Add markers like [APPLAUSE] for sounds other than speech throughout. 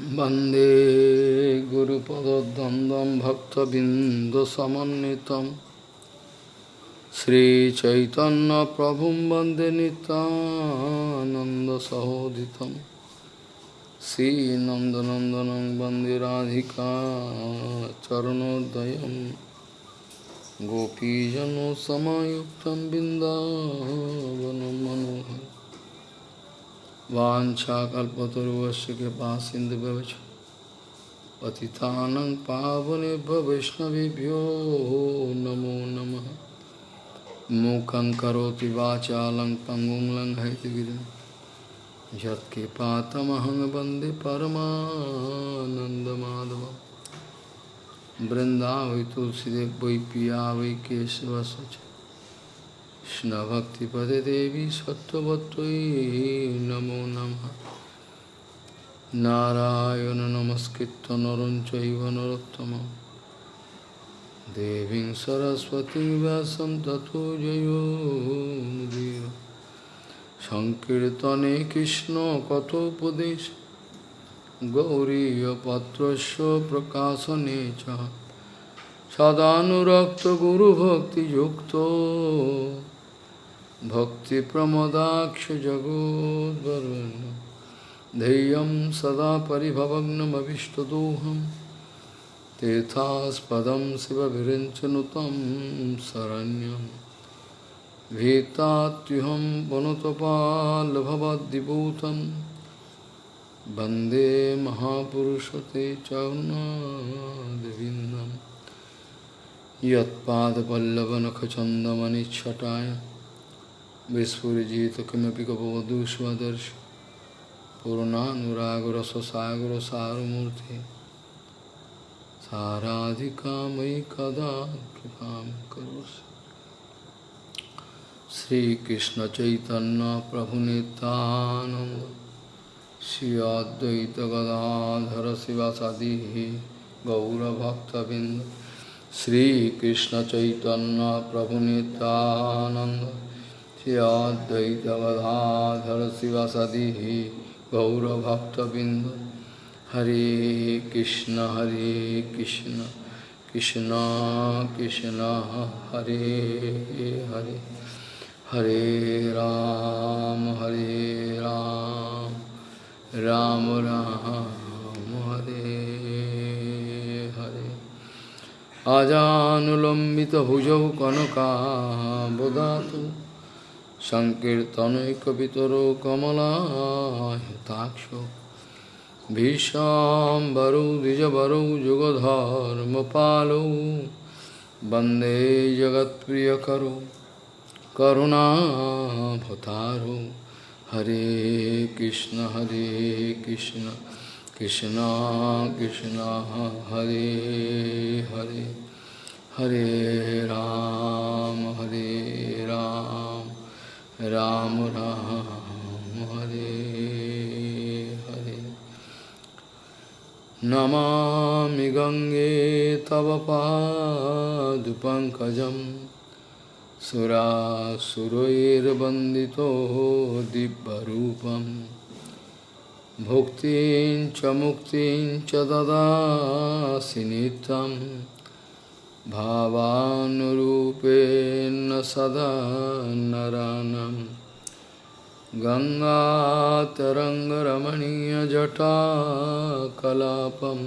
वंदे गुरुपदद्वन्द्वं भक्तबिन्दुसमन्वितं श्रीचैतन्यप्रभुं वंदे नितानन्दसहोदितं श्रीनन्दनन्दनं वंदे राधिका चरणोदयं गोपीजनसमायुक्तं बिन्दावनं मनोहरम् वाछाकल्पतरुवस्य कृपा सिंधु व्यवच पतितानं पावनेभ्य वैष्णवेभ्यो नमो नमः। मूकं करोति वाचालं पङ्गुं लङ्घयतिगिरिं यत्कृपातमहं वंदे परमानन्दमाधवं वृन्दावै तुलसीदेव वै पिया वै কৃষ্ণভক্তিপদে দেবী সত্যবতী নমো নম। নারায়ণ নমস্কৃত নরম চৈব নরোত্তম দেবী সরস্বতী ব্যাসম তথো জয়ীর সংকীর্তনে কৃষ্ণ কথোপদেশ। গৌরীপত্র প্রকাশনে চ। সদানুরক্ত গুরুভক্তিযুক্ত। भक्तिप्रमदाक्षजगोद्वरुन् ध्येयं सदा परिभवग्नमविष्टदोहं। तीर्थास्पदं शिवविरिञ्चनुतं शरण्यं। भीतात्युहं वनुतपाल्भवद्दिभूतं वंदे महापुरुषते चरुणादिविन्दम् यत्पादपल्लवनखचन्दमनिच्छटाय। विस्फुरिजित किमपि गपवधू स्वदर्श पूर्णानुरागरससागरसारमूर्ति साराधिका मयि कदा कृपां करोसि श्रीकृष्णचैतन्यप्रभुनितानन्द श्री अद्वैतगदाधर शिवसदिः गौरभक्तबिन्द Shri Advaita Gadadhar Sivasadihi Gaura Bhakta Bindu Hare Krishna Hare Krishna Krishna Krishna Hare Hare Hare Ram Hare Ram Ram Ram Hare Hare Ajanulambita Bhujau Kanaka Bodhatu संकीर्तनैकपितरो कमलायताक्षो। भीषाम्बरो, द्विजबरो युगधर्मपालो वंदे करुणा करुणाभतारो हरे कृष्ण हरे कृष्ण कृष्ण कृष्ण, हरे हरे। हरे राम हरे राम। राम राम, हरे हरे। नमा गंगे तव पाद पंकज सुरा भुक्तिं च मुक्तिं च ददासि नित्यम्। भावानुरूपेण सदा नरानं गङ्गातरङ्गरमणीयजटाकलापं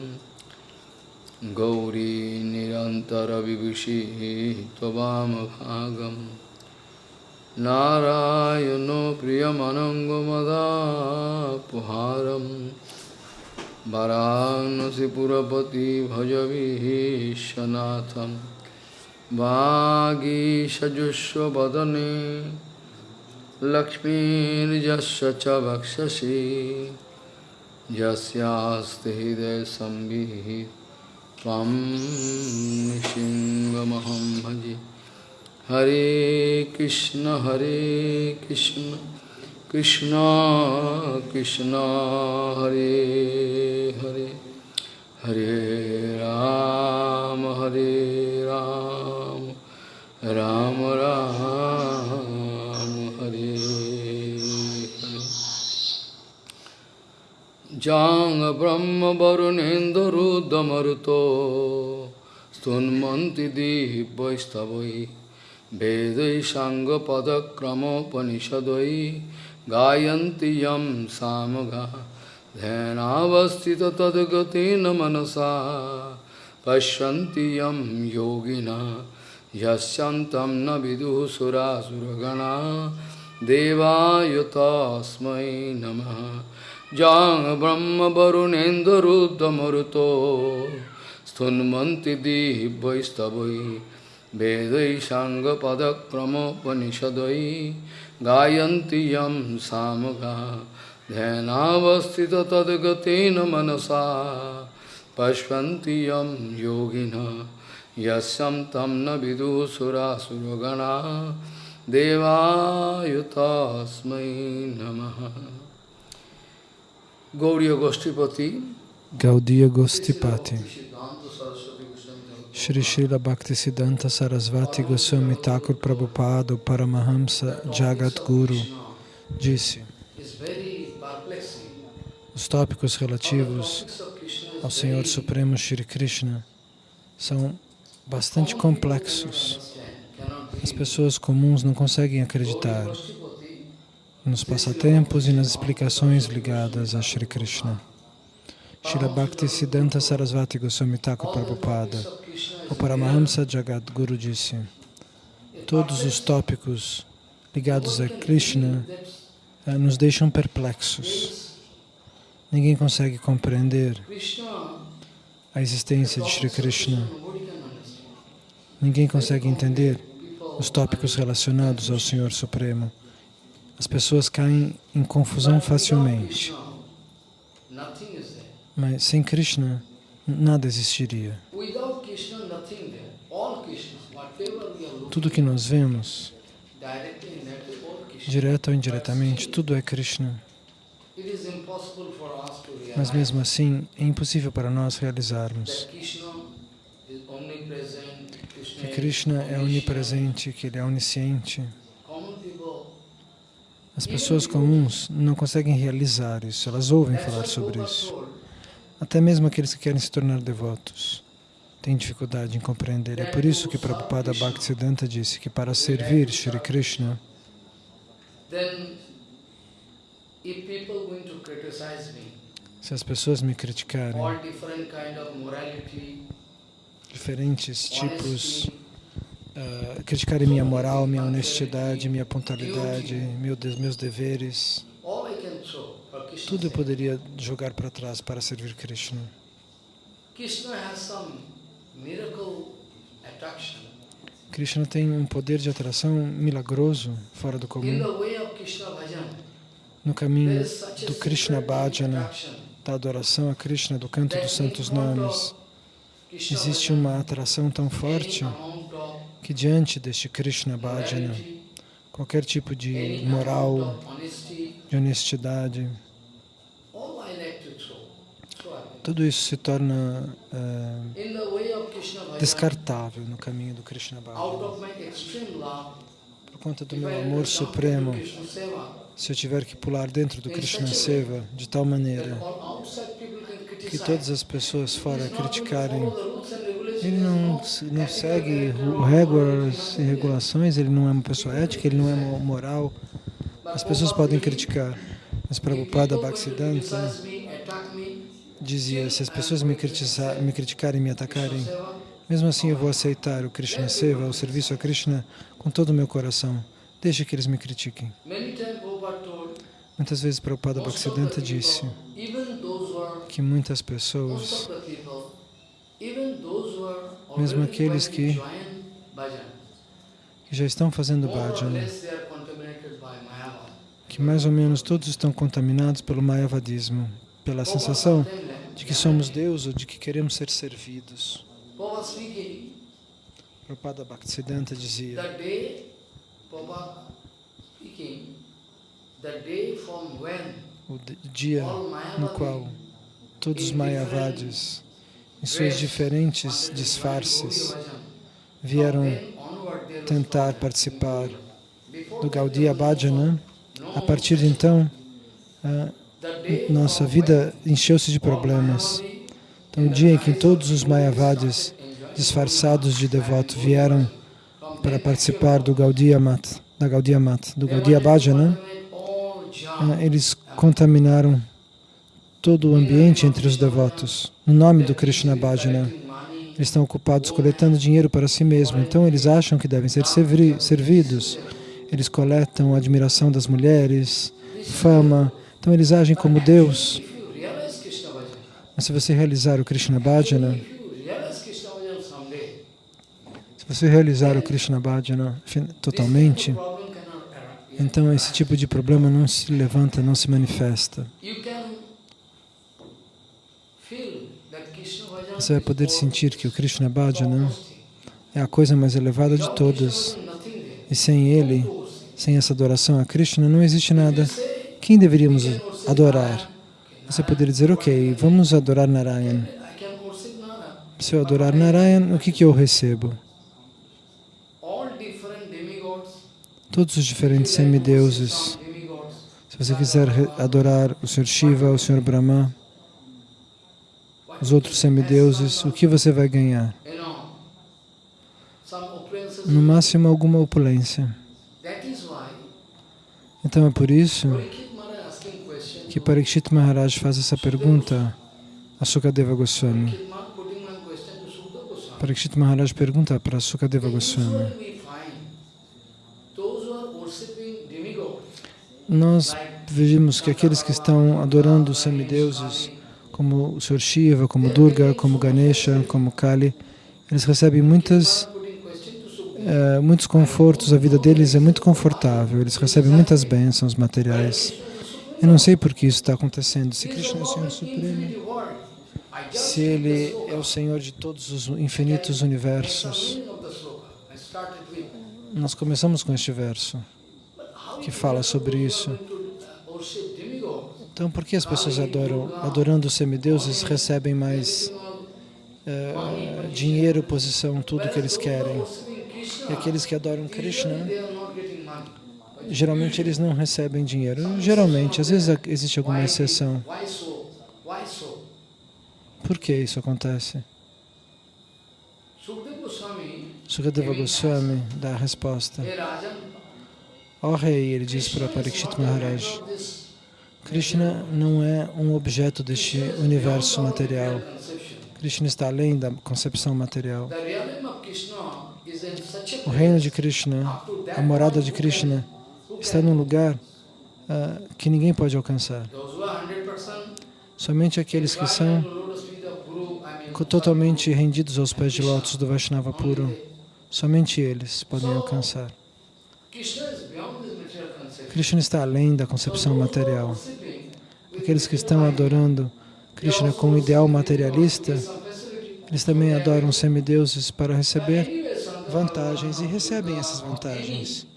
गौरी निरन्तरविभूषिः त्ववामभागम् नारायणो प्रियमनङ्गमदापुहारं वरानसिपुरपति भजविशनाथं वागीषजुष्वदने लक्ष्मीर्यस्य च वक्षसि। यस्यास्ति हृदयसंविः त्वं नृसिंहमहं भजे। Hare Krishna Hare Krishna Krishna কৃষ্ণ হরে হরে হরে রাম হরে রাম রাম রাম, হরে যাং ব্রহ্ম বরুণেন্দুদমরুত স্তন্মন্তি দিব্যৈস্তবৈ বেদৈ সাঙ্গপদক্রমোপনিষদৈ साङ्गपदक्रमोपनिषदै गायन्ति यं सामगा ध्यानावस्थित तद्गतेन मनसा पश्यन्ति यं योगिना यस्यन्तं न विदुः सुरासुरगणा देवाय तस्मै नमः जां ब्रह्मवरुणेन्दरुद्रमरुतो स्तुन्वन्ति दिवैस्तवै वेदै साङ्गपदक्रमोपनिषदै गायन्ति यं सामगा ध्यानावस्थित तद्गतेन मनसा। पश्यन्ति यं योगिनः, यस्यं तं न विदुसुरासुरगणा। देवाय तस्मै नमः। Gauriya Goshtipati Gaudiya Gostipati Shri Srila Bhaktisiddhanta Sarasvati Goswami Thakur Prabhupada Paramahamsa Jagat Guru disse os tópicos relativos ao Senhor Supremo Shri Krishna são bastante complexos. As pessoas comuns não conseguem acreditar nos passatempos e nas explicações ligadas a Shri Krishna. Srila Bhakti Siddhanta Sarasvati Goswami Thakur Prabhupada, o Paramahamsa Jagadguru disse, todos os tópicos ligados a Krishna eh, nos deixam perplexos. Ninguém consegue compreender a existência de Shri Krishna. Ninguém consegue entender os tópicos relacionados ao Senhor Supremo. As pessoas caem em confusão facilmente. Mas sem Krishna, nada existiria. Tudo que nós vemos, direto ou indiretamente, tudo é Krishna. Mas mesmo assim, é impossível para nós realizarmos que Krishna é onipresente, que Ele é onisciente. As pessoas comuns não conseguem realizar isso, elas ouvem falar sobre isso. Até mesmo aqueles que querem se tornar devotos têm dificuldade em compreender. É por isso que Prabhupada Bhaktisiddhanta disse que para servir Shri Krishna, se as pessoas me criticarem, diferentes tipos, uh, criticarem minha moral, minha honestidade, minha pontualidade, meu, meus deveres, tudo eu poderia jogar para trás para servir Krishna. Krishna tem um poder de atração milagroso, fora do comum. No caminho do Krishna Bhajana, da adoração a Krishna, do canto dos santos nomes, existe uma atração tão forte que diante deste Krishna Bhajana, qualquer tipo de moral, de honestidade, tudo isso se torna uh, descartável no caminho do Krishna Bhajana. Por conta do meu amor supremo, se eu tiver que pular dentro do Krishna Seva de tal maneira que todas as pessoas fora criticarem, ele não, não segue regras e regulações, ele não é uma pessoa ética, ele não é moral. As pessoas podem criticar, mas Prabhupada Bhaktisiddhanta dizia, se as pessoas me, me criticarem me atacarem, mesmo assim eu vou aceitar o Krishna Seva, o serviço a Krishna, com todo o meu coração. Deixe que eles me critiquem. Muitas vezes Prabhupada Bhaktisiddhanta disse que muitas pessoas, mesmo aqueles que, que já estão fazendo bhajana, que mais ou menos todos estão contaminados pelo mayavadismo, pela sensação de que somos Deus ou de que queremos ser servidos. Prabhupada Bhaktisiddhanta dizia o dia no qual todos os Mayavadis, em suas diferentes disfarces, vieram tentar participar do Gaudiya Bhajana, a partir de então, nossa vida encheu-se de problemas. Então, o dia em que todos os Mayavadis disfarçados de devoto vieram para participar do Gaudiya Mat, da Gaudiya Mat, do Gaudiya Bhajana, eh, eles contaminaram todo o ambiente entre os devotos. No nome do Krishna Bhajana, eles estão ocupados coletando dinheiro para si mesmos, então eles acham que devem ser servidos. Eles coletam a admiração das mulheres, fama, então eles agem como Deus. Mas se você realizar o Krishna Bhajana, se você realizar o Krishna Bhajana totalmente, então esse tipo de problema não se levanta, não se manifesta. Você vai poder sentir que o Krishna Bhajana é a coisa mais elevada de todas. E sem ele, sem essa adoração a Krishna, não existe nada. Quem deveríamos adorar? Você poderia dizer, ok, vamos adorar Narayan. Se eu adorar Narayan, o que, que eu recebo? Todos os diferentes semideuses. Se você quiser adorar o Sr. Shiva, o Sr. Brahma, os outros semideuses, o que você vai ganhar? No máximo, alguma opulência. Então é por isso que Parikshit Maharaj faz essa pergunta a Sukadeva Goswami. Parikshit Maharaj pergunta para Sukadeva Goswami. Nós vimos que aqueles que estão adorando os semideuses, como o Sr. Shiva, como Durga, como Ganesha, como Kali, eles recebem muitas, é, muitos confortos, a vida deles é muito confortável, eles recebem muitas bênçãos materiais. Eu não sei por que isso está acontecendo. Se Krishna é o Senhor Supremo, se Ele é o Senhor de todos os infinitos universos. Nós começamos com este verso que fala sobre isso. Então, por que as pessoas adoram, adorando os semideuses, recebem mais uh, dinheiro, posição, tudo que eles querem? E aqueles que adoram Krishna, geralmente eles não recebem dinheiro. Geralmente, às vezes existe alguma exceção. Por que isso acontece? Sukadeva Goswami dá a resposta. Ó oh, rei, ele diz para Parikshit Maharaj, Krishna não é um objeto deste universo material. Krishna está além da concepção material. O reino de Krishna, a morada de Krishna, está num lugar uh, que ninguém pode alcançar. Somente aqueles que são totalmente rendidos aos pés de lótus do Vaishnava puro, somente eles podem alcançar. Krishna está além da concepção material. Aqueles que estão adorando Krishna com um ideal materialista, eles também adoram semideuses para receber vantagens e recebem essas vantagens.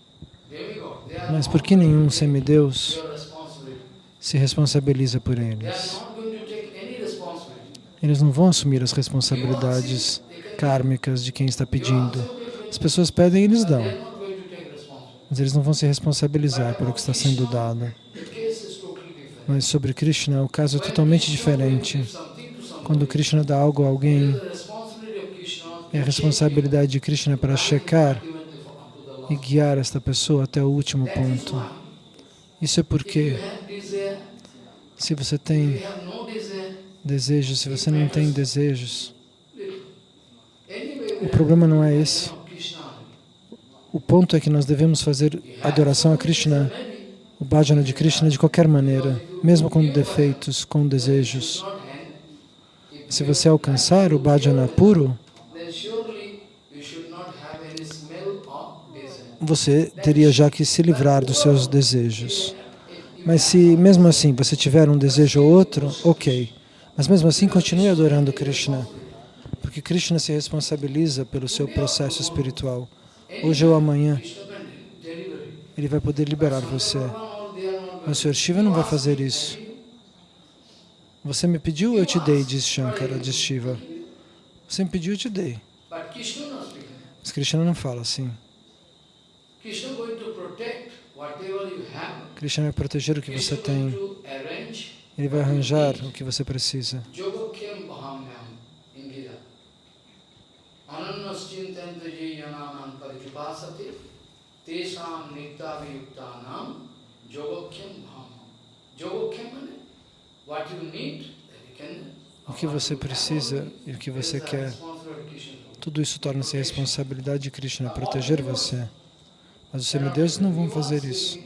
Mas por que nenhum semideus se responsabiliza por eles? Eles não vão assumir as responsabilidades kármicas de quem está pedindo. As pessoas pedem e eles dão mas eles não vão se responsabilizar pelo que está sendo dado. Mas sobre Krishna, o caso é totalmente diferente. Quando Krishna dá algo a alguém, é a responsabilidade de Krishna para checar e guiar esta pessoa até o último ponto. Isso é porque se você tem desejos, se você não tem desejos, o problema não é esse. O ponto é que nós devemos fazer adoração a Krishna, o bhajana de Krishna de qualquer maneira, mesmo com defeitos, com desejos. Se você alcançar o bhajana puro, você teria já que se livrar dos seus desejos. Mas se mesmo assim você tiver um desejo ou outro, ok. Mas mesmo assim continue adorando Krishna, porque Krishna se responsabiliza pelo seu processo espiritual hoje ou amanhã, ele vai poder liberar você. Mas o Sr. Shiva não vai fazer isso. Você me pediu, eu te dei, diz Shankara, diz Shiva. Você me pediu, eu te dei. Mas Krishna não fala assim. Krishna vai proteger o que você tem. Ele vai arranjar o que você precisa. Bahamyam. Yogakyam means what you need, O que você precisa e o que você quer. Tudo isso torna-se responsabilidade de Krishna, proteger você. Mas os semideuses não vão fazer isso.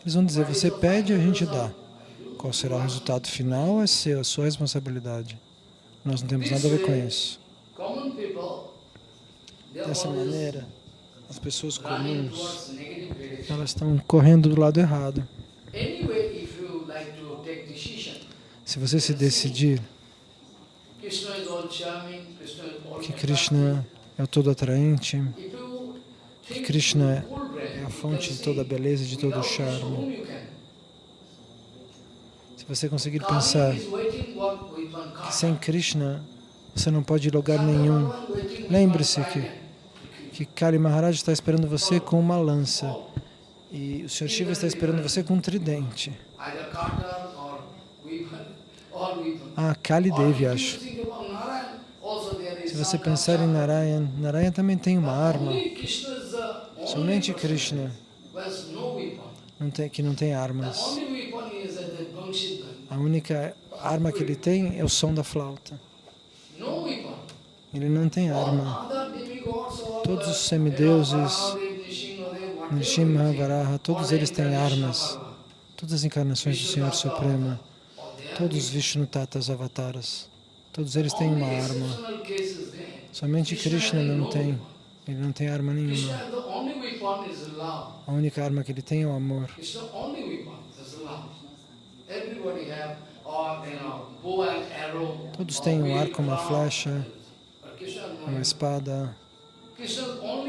Eles vão dizer, você pede e a gente dá. Qual será o resultado final é seu, sua responsabilidade. Nós não temos nada a ver com isso. Dessa maneira, as pessoas comuns, elas estão correndo do lado errado. Se você se decidir que Krishna é todo atraente, que Krishna é fonte de toda a beleza de todo o charme. Se você conseguir pensar que sem Krishna você não pode ir a lugar nenhum, lembre-se que, que Kali Maharaj está esperando você com uma lança e o Sr. Shiva está esperando você com um tridente. Ah, Kali Devi, acho. Se você pensar em Narayan, Narayan também tem uma arma. Somente Krishna não tem, que não tem armas. A única arma que ele tem é o som da flauta. Ele não tem arma. Todos os semideuses, Nishimha, Varaha, todos eles têm armas. Todas as encarnações do Senhor Supremo, todos os Vishnu Tatas Avataras, todos eles têm uma arma. Somente Krishna não tem. Ele não tem arma nenhuma. A única arma que ele tem é o amor. Todos têm um arco, uma flecha, uma espada,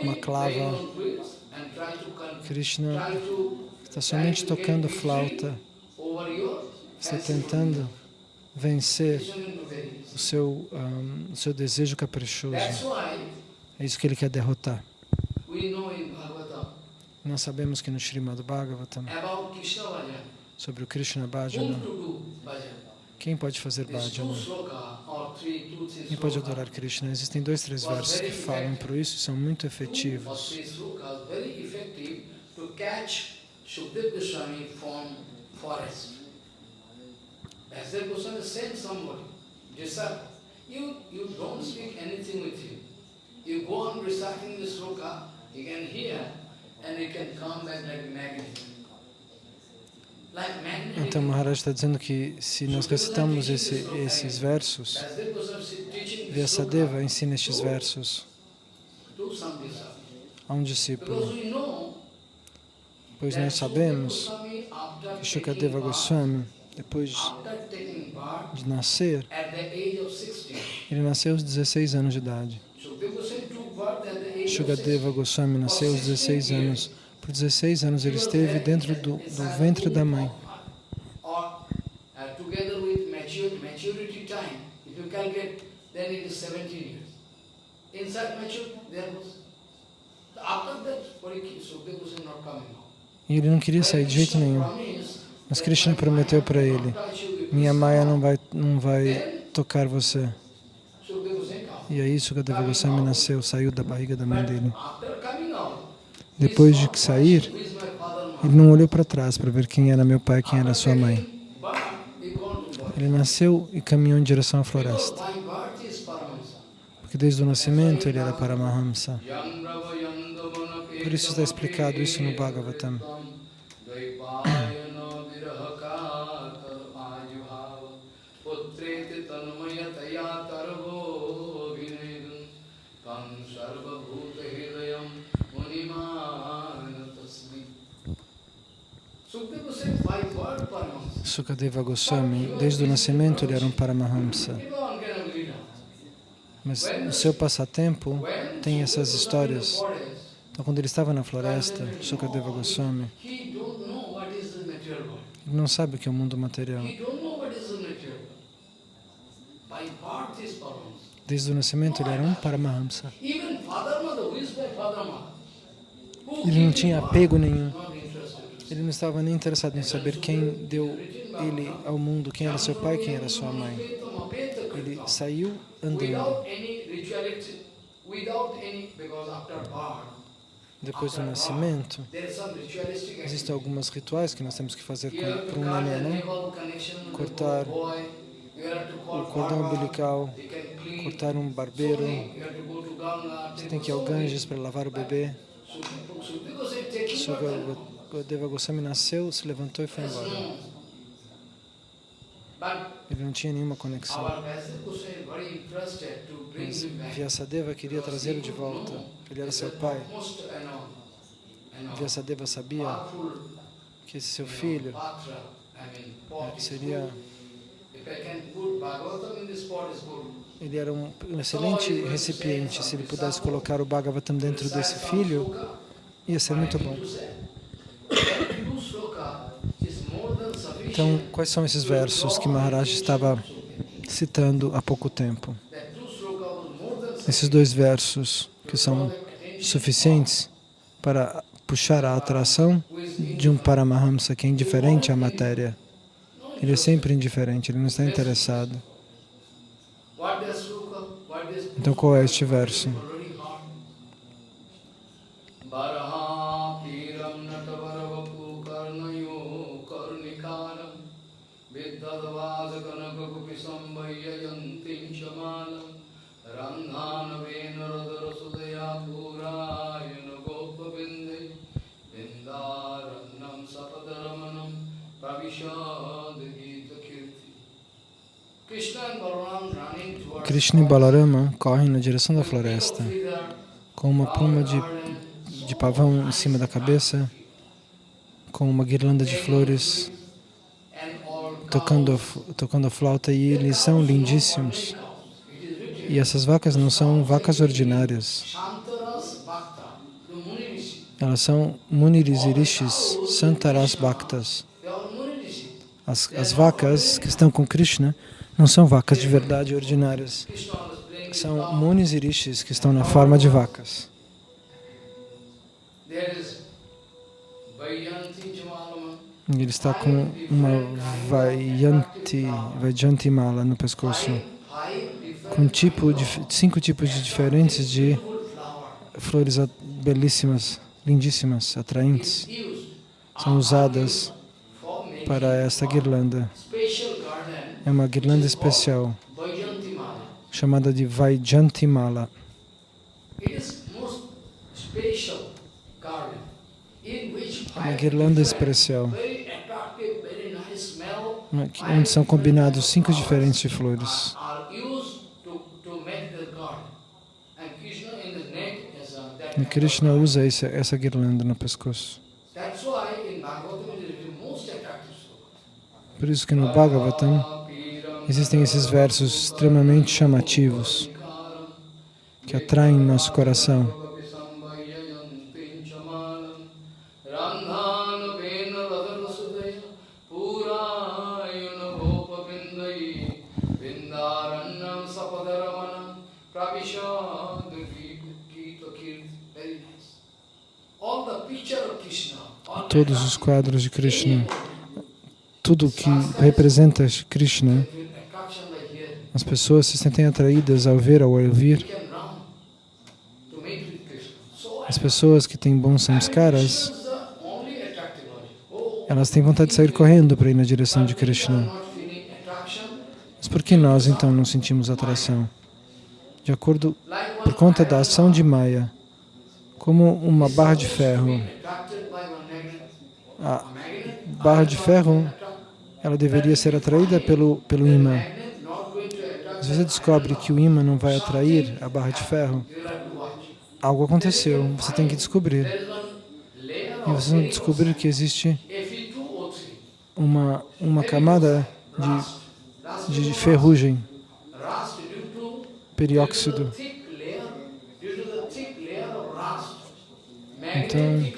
uma clava. Krishna está somente tocando flauta, está tentando vencer o seu, um, o seu desejo caprichoso. É isso que ele quer derrotar. Nós sabemos que no Srimad Bhagavatam, sobre o Krishna Bhajana, quem pode fazer Bhajana? Quem pode adorar Krishna? Existem dois, três versos que falam por isso e são muito efetivos. Goswami sent somebody, disciple, you, you don't speak anything with him. Go on reciting the sloka, he can hear, and he can come back like magnet. Então Maharaj está dizendo que se nós recitamos esse, esses versos, Vyasadeva ensina estes versos a um discípulo. Pois nós sabemos que Shukadeva Goswami, depois de nascer, ele nasceu aos 16 anos de idade. Shukadeva Goswami nasceu aos 16 anos. Por 16 anos ele esteve dentro do, do ventre da mãe. E ele não queria sair de jeito nenhum. Mas Krishna prometeu para ele, minha Maya não vai, não vai tocar você. E aí Sukadeva Goswami nasceu, saiu da barriga da mãe dele. Depois de sair, ele não olhou para trás para ver quem era meu pai, quem era sua mãe. Ele nasceu e caminhou em direção à floresta. Porque desde o nascimento ele era Paramahamsa. Por isso está explicado isso no Bhagavatam. Sukadeva Goswami, desde o nascimento ele era um Paramahamsa. Mas o seu passatempo tem essas histórias. Então, quando ele estava na floresta, Sukadeva Goswami, ele não sabe o que é o mundo material. Desde o nascimento ele era um Paramahamsa. Ele não tinha apego nenhum. Ele não estava nem interessado em saber quem deu ele ao mundo quem era seu pai, quem era sua mãe. Ele saiu andando. Depois do nascimento, existem alguns rituais que nós temos que fazer para um neném, né? Cortar o cordão umbilical, cortar um barbeiro, você tem que ir ao Ganges para lavar o bebê. Sukadeva Goswami nasceu, se levantou e foi embora. Ele não tinha nenhuma conexão. Mas Vyasadeva queria trazê-lo de volta. Ele era seu pai. Vyasadeva sabia que esse seu filho eh, seria ele era um, um excelente recipiente. Se ele pudesse colocar o Bhagavatam dentro desse filho, ia ser muito bom. Então, quais são esses versos que Maharaj estava citando há pouco tempo? Esses dois versos que são suficientes para puxar a atração de um Paramahamsa que é indiferente à matéria. Ele é sempre indiferente, ele não está interessado. Então, qual é este verso? Krishna e Balarama correm na direção da floresta com uma pluma de, de pavão em cima da cabeça, com uma guirlanda de flores, tocando, tocando a flauta e eles são lindíssimos. E essas vacas não são vacas ordinárias. Elas são Muniris e Rishis, Santaras Bhaktas. As, as vacas que estão com Krishna não são vacas de verdade ordinárias. São munis e rishis que estão na forma de vacas. Ele está com uma Vayanti, Vajanti mala no pescoço, com tipo de, cinco tipos de diferentes de flores belíssimas, lindíssimas, atraentes. São usadas para esta guirlanda. É uma guirlanda especial, chamada de Vaijantimala. Uma guirlanda especial, onde são combinados cinco diferentes de flores. E Krishna usa essa, essa guirlanda no pescoço. Por isso que no Bhagavatam Existem esses versos extremamente chamativos que atraem nosso coração. Todos os quadros de Krishna, tudo que representa Krishna as pessoas se sentem atraídas ao ver, ao ouvir. As pessoas que têm bons samskaras, elas têm vontade de sair correndo para ir na direção de Krishna. Mas por que nós, então, não sentimos atração? De acordo, por conta da ação de Maya, como uma barra de ferro. A barra de ferro, ela deveria ser atraída pelo, pelo imã. Se você descobre que o imã não vai atrair a barra de ferro, algo aconteceu, você tem que descobrir. E você que descobrir que existe uma, uma camada de, de ferrugem, perióxido. Então,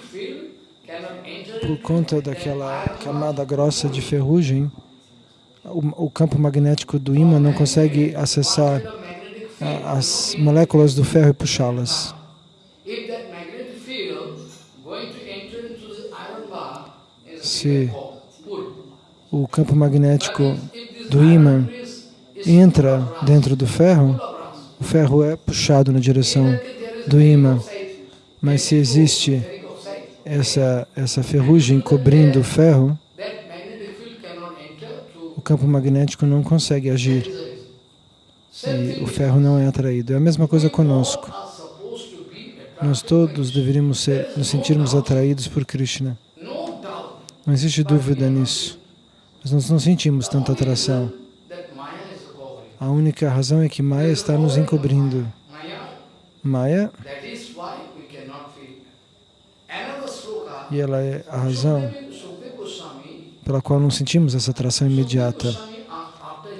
por conta daquela camada grossa de ferrugem, o, o campo magnético do ímã não consegue acessar as moléculas do ferro e puxá-las. Se o campo magnético do ímã entra dentro do ferro, o ferro é puxado na direção do ímã. Mas se existe essa, essa ferrugem cobrindo o ferro, campo magnético não consegue agir e o ferro não é atraído. É a mesma coisa conosco. Nós todos deveríamos ser, nos sentirmos atraídos por Krishna. Não existe dúvida nisso. Mas nós não sentimos tanta atração. A única razão é que Maya está nos encobrindo. Maya, e ela é a razão pela qual não sentimos essa atração imediata.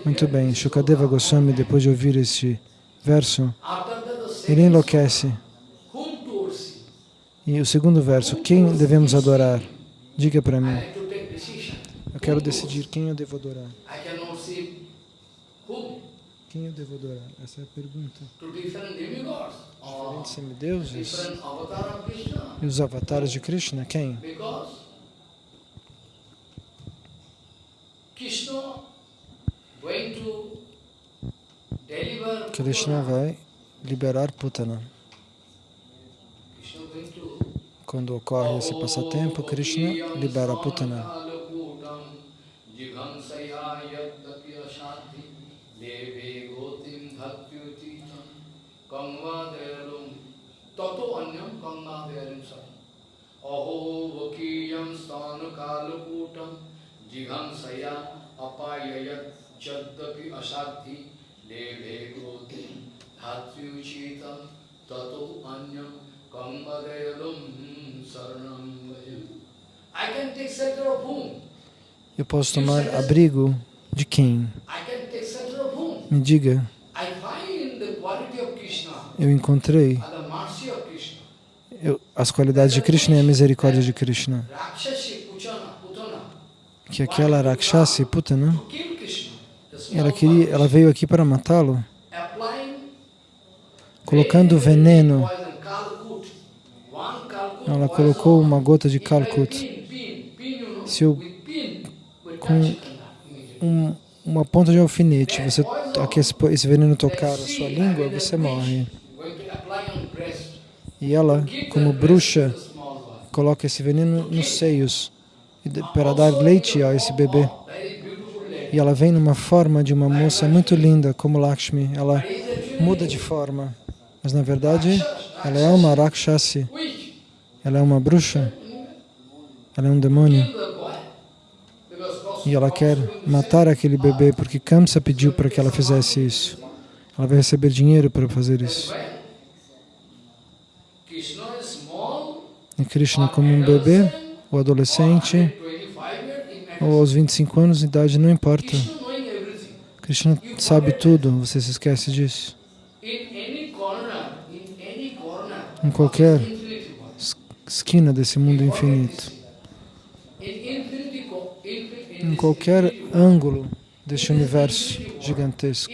Muito bem, Shukadeva Goswami, depois de ouvir este verso, ele enlouquece. E o segundo verso, quem devemos adorar? Diga para mim. Eu quero decidir quem eu devo adorar. Quem eu devo adorar? Essa é a pergunta. Diferentes semideuses e os avatares de Krishna, quem? Krishna vai liberar Putana. Quando ocorre esse passatempo, Krishna libera Putana. Aho vakiyam stanu kalukutam leve groti dhatyuchitam tato anyam kammadayalum saranam I can take shelter of whom? Eu posso tomar abrigo de quem? Me diga. Eu encontrei eu, as qualidades de Krishna e a misericórdia de Krishna. Que aquela Rakshasi, Putana, ela, queria, ela veio aqui para matá-lo, colocando veneno. Ela colocou uma gota de Kalkut. Se eu, com um, uma ponta de alfinete, você, esse veneno tocar a sua língua, você morre. E ela, como bruxa, coloca esse veneno nos seios para dar leite a esse bebê. E ela vem numa forma de uma moça muito linda, como Lakshmi. Ela muda de forma, mas na verdade ela é uma Rakshasi. Ela é uma bruxa. Ela é um demônio. E ela quer matar aquele bebê porque Kamsa pediu para que ela fizesse isso. Ela vai receber dinheiro para fazer isso. E Krishna como um bebê, ou adolescente, ou aos 25 anos de idade, não importa. Krishna sabe tudo, você se esquece disso. Em qualquer esquina desse mundo infinito, em qualquer ângulo deste universo gigantesco,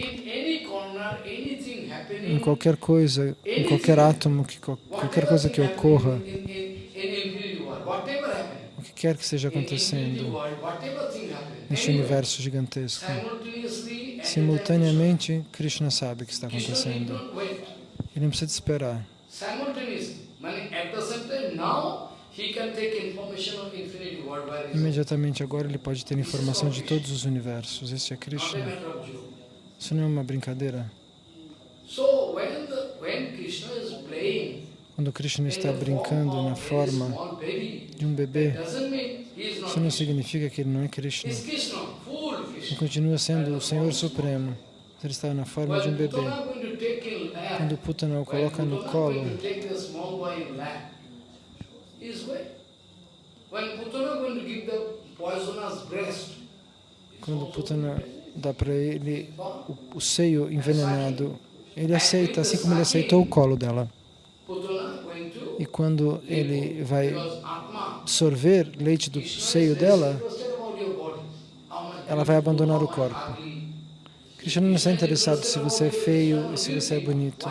em qualquer coisa, em qualquer átomo, que, qualquer coisa que ocorra, o quer que esteja acontecendo neste universo gigantesco, simultaneamente Krishna sabe o que está acontecendo. Ele não precisa esperar. Imediatamente agora ele pode ter informação de todos os universos. Esse é Krishna. Isso não é uma brincadeira. Quando Krishna está brincando na forma de um bebê, isso não significa que ele não é Krishna. Ele continua sendo o Senhor Supremo. Ele está na forma de um bebê. Quando Putana o coloca no colo, quando Putana dá para ele o, o seio envenenado, ele aceita, assim como ele aceitou o colo dela. E quando ele vai sorver leite do seio dela, ela vai abandonar o corpo. Krishna não está interessado se você é feio e se você é bonito.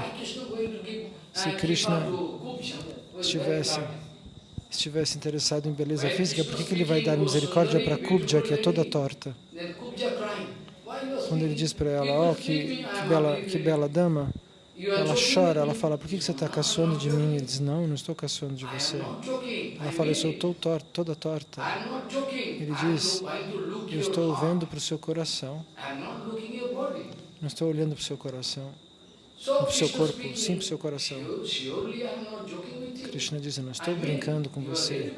Se Krishna estivesse estivesse interessado em beleza física, por que, que ele vai dar misericórdia para Kubja, que é toda torta? Quando ele diz para ela, oh, que, que, bela, que bela dama, ela chora, ela fala, por que, você está caçoando de mim? Ele diz, não, não estou caçoando de você. Ela fala, eu sou torta, toda torta. Ele diz, eu estou vendo para o seu coração. Não estou olhando para o seu coração, para o seu corpo, sim para o seu coração. Krishna diz, eu não estou brincando com você.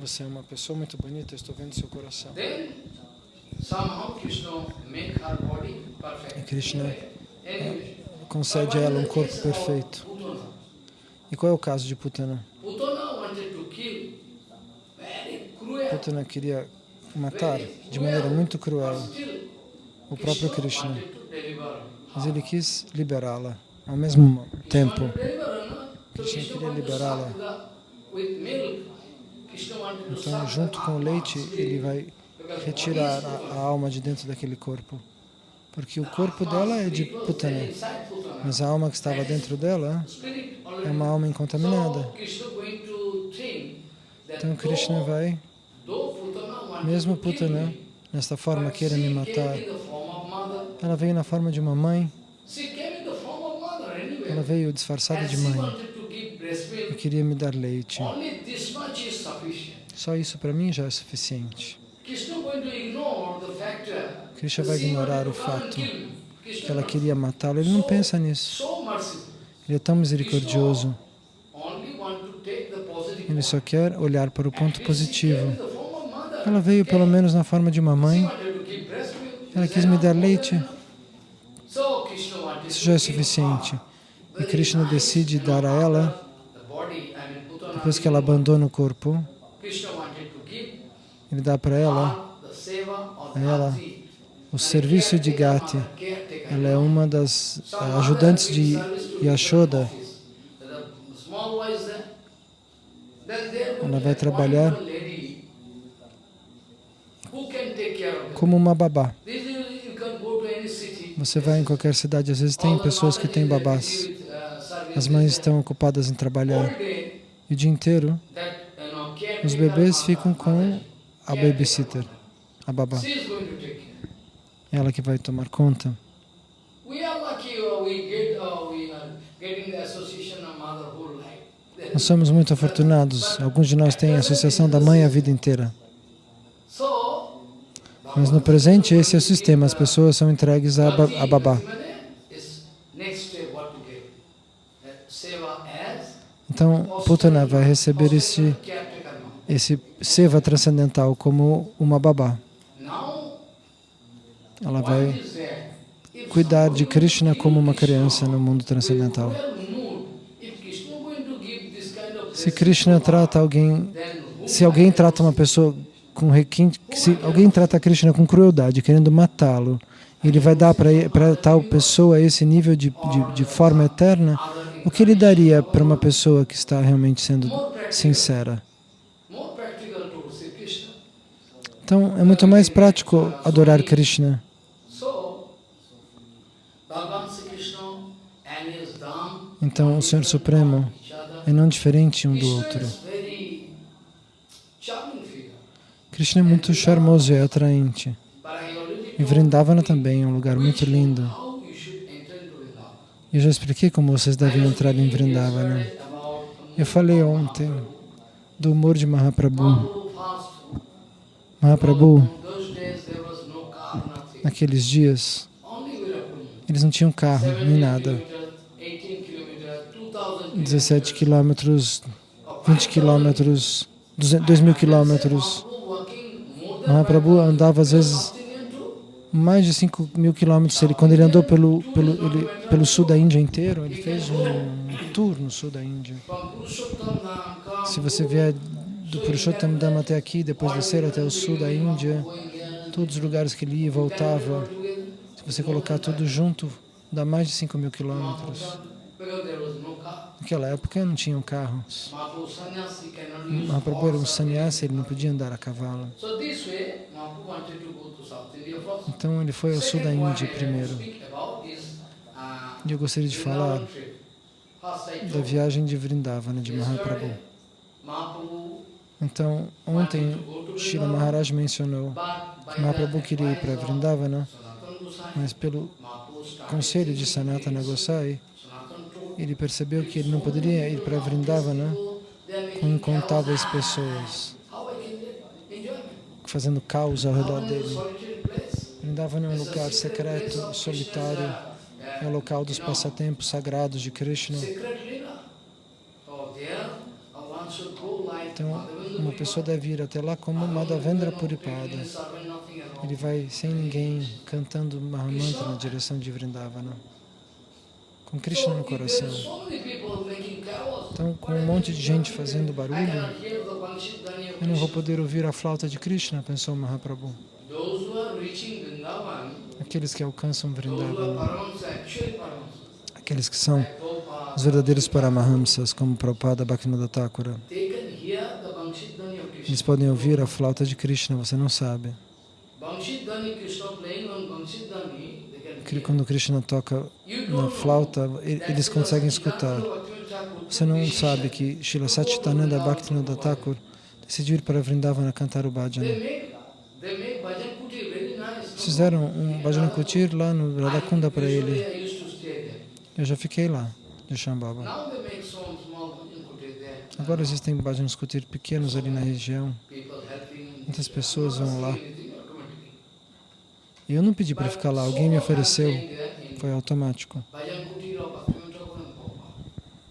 Você é uma pessoa muito bonita, eu estou vendo seu coração. E Krishna concede a ela um corpo perfeito. E qual é o caso de Putana? Putana queria matar de maneira muito cruel o próprio Krishna, mas ele quis liberá-la ao mesmo tempo. Krishna queria liberá-la. Então, junto com o leite, ele vai retirar a, alma de dentro daquele corpo. Porque o corpo dela é de Putana, mas a alma que estava dentro dela é uma alma incontaminada. Então Krishna vai, mesmo Putana, nesta forma queira me matar, ela veio na forma de uma mãe, ela veio disfarçada de mãe e queria me dar leite. Só isso para mim já é suficiente. Krishna vai ignorar o fato que ela queria matá-lo. Ele não pensa nisso. Ele é tão misericordioso. Ele só quer olhar para o ponto positivo. Ela veio pelo menos na forma de uma mãe. Ela quis me dar leite. Isso já é suficiente. E Krishna decide dar a ela, depois que ela abandona o corpo, ele dá para ela, ela o serviço de Gati. Ela é uma das ajudantes de Yashoda. Ela vai trabalhar como uma babá. Você vai em qualquer cidade, às vezes tem pessoas que têm babás. As mães estão ocupadas em trabalhar. E o dia inteiro, os bebês ficam com a babysitter, a babá. Ela que vai tomar conta. Nós somos muito afortunados. Alguns de nós têm a associação da mãe a vida inteira. Mas no presente, esse é o sistema. As pessoas são entregues a, a babá. Então, Putana vai receber esse, esse seva transcendental como uma babá. Ela vai cuidar de Krishna como uma criança no mundo transcendental. Se Krishna trata alguém, se alguém trata uma pessoa com requinte, se alguém trata Krishna com crueldade, querendo matá-lo, ele vai dar para tal pessoa esse nível de, de, de forma eterna, o que ele daria para uma pessoa que está realmente sendo sincera? Então, é muito mais prático adorar Krishna. Então, o Senhor Supremo é não diferente um do outro. Krishna é muito charmoso e atraente. E Vrindavana também é um lugar muito lindo. Eu já expliquei como vocês devem entrar em Vrindavana. Eu falei ontem do humor de Mahaprabhu. Mahaprabhu, naqueles dias, eles não tinham carro, nem nada. 17 quilômetros, 20 quilômetros, 2 mil quilômetros. Mahaprabhu andava às vezes mais de 5 mil quilômetros. Ele, quando ele andou pelo, pelo, ele, pelo sul da Índia inteiro, ele fez um tour no sul da Índia. Se você vier do Purushottam Dham até aqui, depois descer até o sul da Índia, todos os lugares que ele ia e voltava, se você colocar tudo junto, dá mais de 5 mil quilômetros. Naquela época não tinham carros. Mahaprabhu era um sannyasi, ele não podia andar a cavalo. Então ele foi ao sul da Índia primeiro. E eu gostaria de falar da viagem de Vrindavana de Mahaprabhu. Então, ontem, Shila Maharaj mencionou que Mahaprabhu queria ir para Vrindavana, mas pelo conselho de Sanatana Gosai, ele percebeu que ele não poderia ir para Vrindavana com incontáveis pessoas fazendo caos ao redor dele. Vrindavana é um lugar secreto, solitário, é o local dos passatempos sagrados de Krishna. Então, uma pessoa deve ir até lá como Madhavendra Puripada. Ele vai sem ninguém cantando Mahamantra na direção de Vrindavana, com Krishna no coração. Então, com um monte de gente fazendo barulho, eu não vou poder ouvir a flauta de Krishna, pensou Mahaprabhu. Aqueles que alcançam Vrindavana, aqueles que são os verdadeiros Paramahamsas, como Prabhupada Bhaktivinoda Thakura, eles podem ouvir a flauta de Krishna, você não sabe. Quando Krishna toca na flauta, eles conseguem escutar. Você não sabe que Srila Satchitananda Bhaktivinoda Thakur decidiu ir para Vrindavana cantar o bhajana. Fizeram um bhajana kutir lá no Radhakunda para ele. Eu já fiquei lá, de Shambhava. Agora existem bhajanas kutir pequenos ali na região. Muitas pessoas vão lá. Eu não pedi para ficar lá, alguém me ofereceu. Foi automático.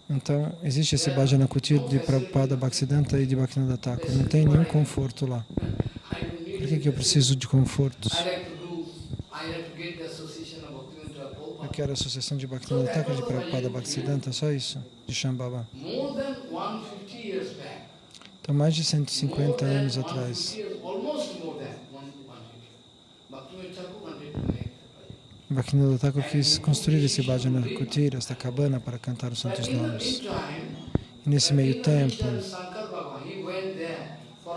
Então, existe esse bhajana kutir de Prabhupada Bhaktisiddhanta e de Bhaktivinoda Thakur. Não tem nenhum conforto lá. Por que, que eu preciso de confortos? Eu quero a associação de Bhaktivinoda Thakur de Prabhupada Bhaktisiddhanta, só isso, de Shambhava. Então, mais de 150 anos atrás, Bhaktivinoda Thakur quis construir esse bhajana kutir, esta cabana, para cantar os santos nomes. E nesse meio tempo,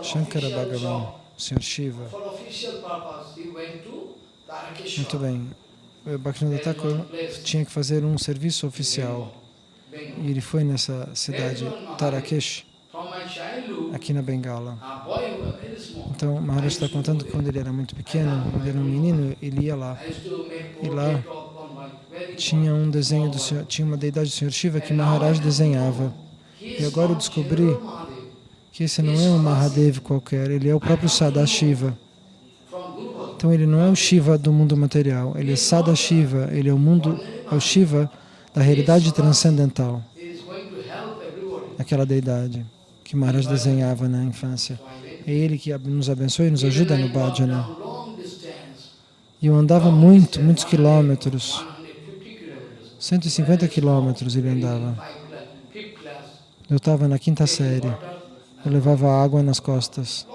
Shankara Bhagavan, o Sr. Shiva, muito bem, Bhaktivinoda Thakur tinha que fazer um serviço oficial e ele foi nessa cidade, Tarakesh, aqui na Bengala. Então, Maharaj está contando que quando ele era muito pequeno, ele era um menino, ele ia lá. E lá tinha um desenho do Senhor, tinha uma deidade do Senhor Shiva que Maharaj desenhava. E agora eu descobri que esse não é um Mahadev qualquer, ele é o próprio Sadashiva. Então ele não é o Shiva do mundo material, ele é Sadashiva, ele é o mundo, é o Shiva da realidade transcendental. Aquela deidade que Maharaj desenhava na infância. É Ele que nos abençoa e nos ajuda no bhajana. E eu andava muito, muitos quilômetros. 150 quilômetros ele andava. Eu estava na quinta série. Eu levava água nas costas.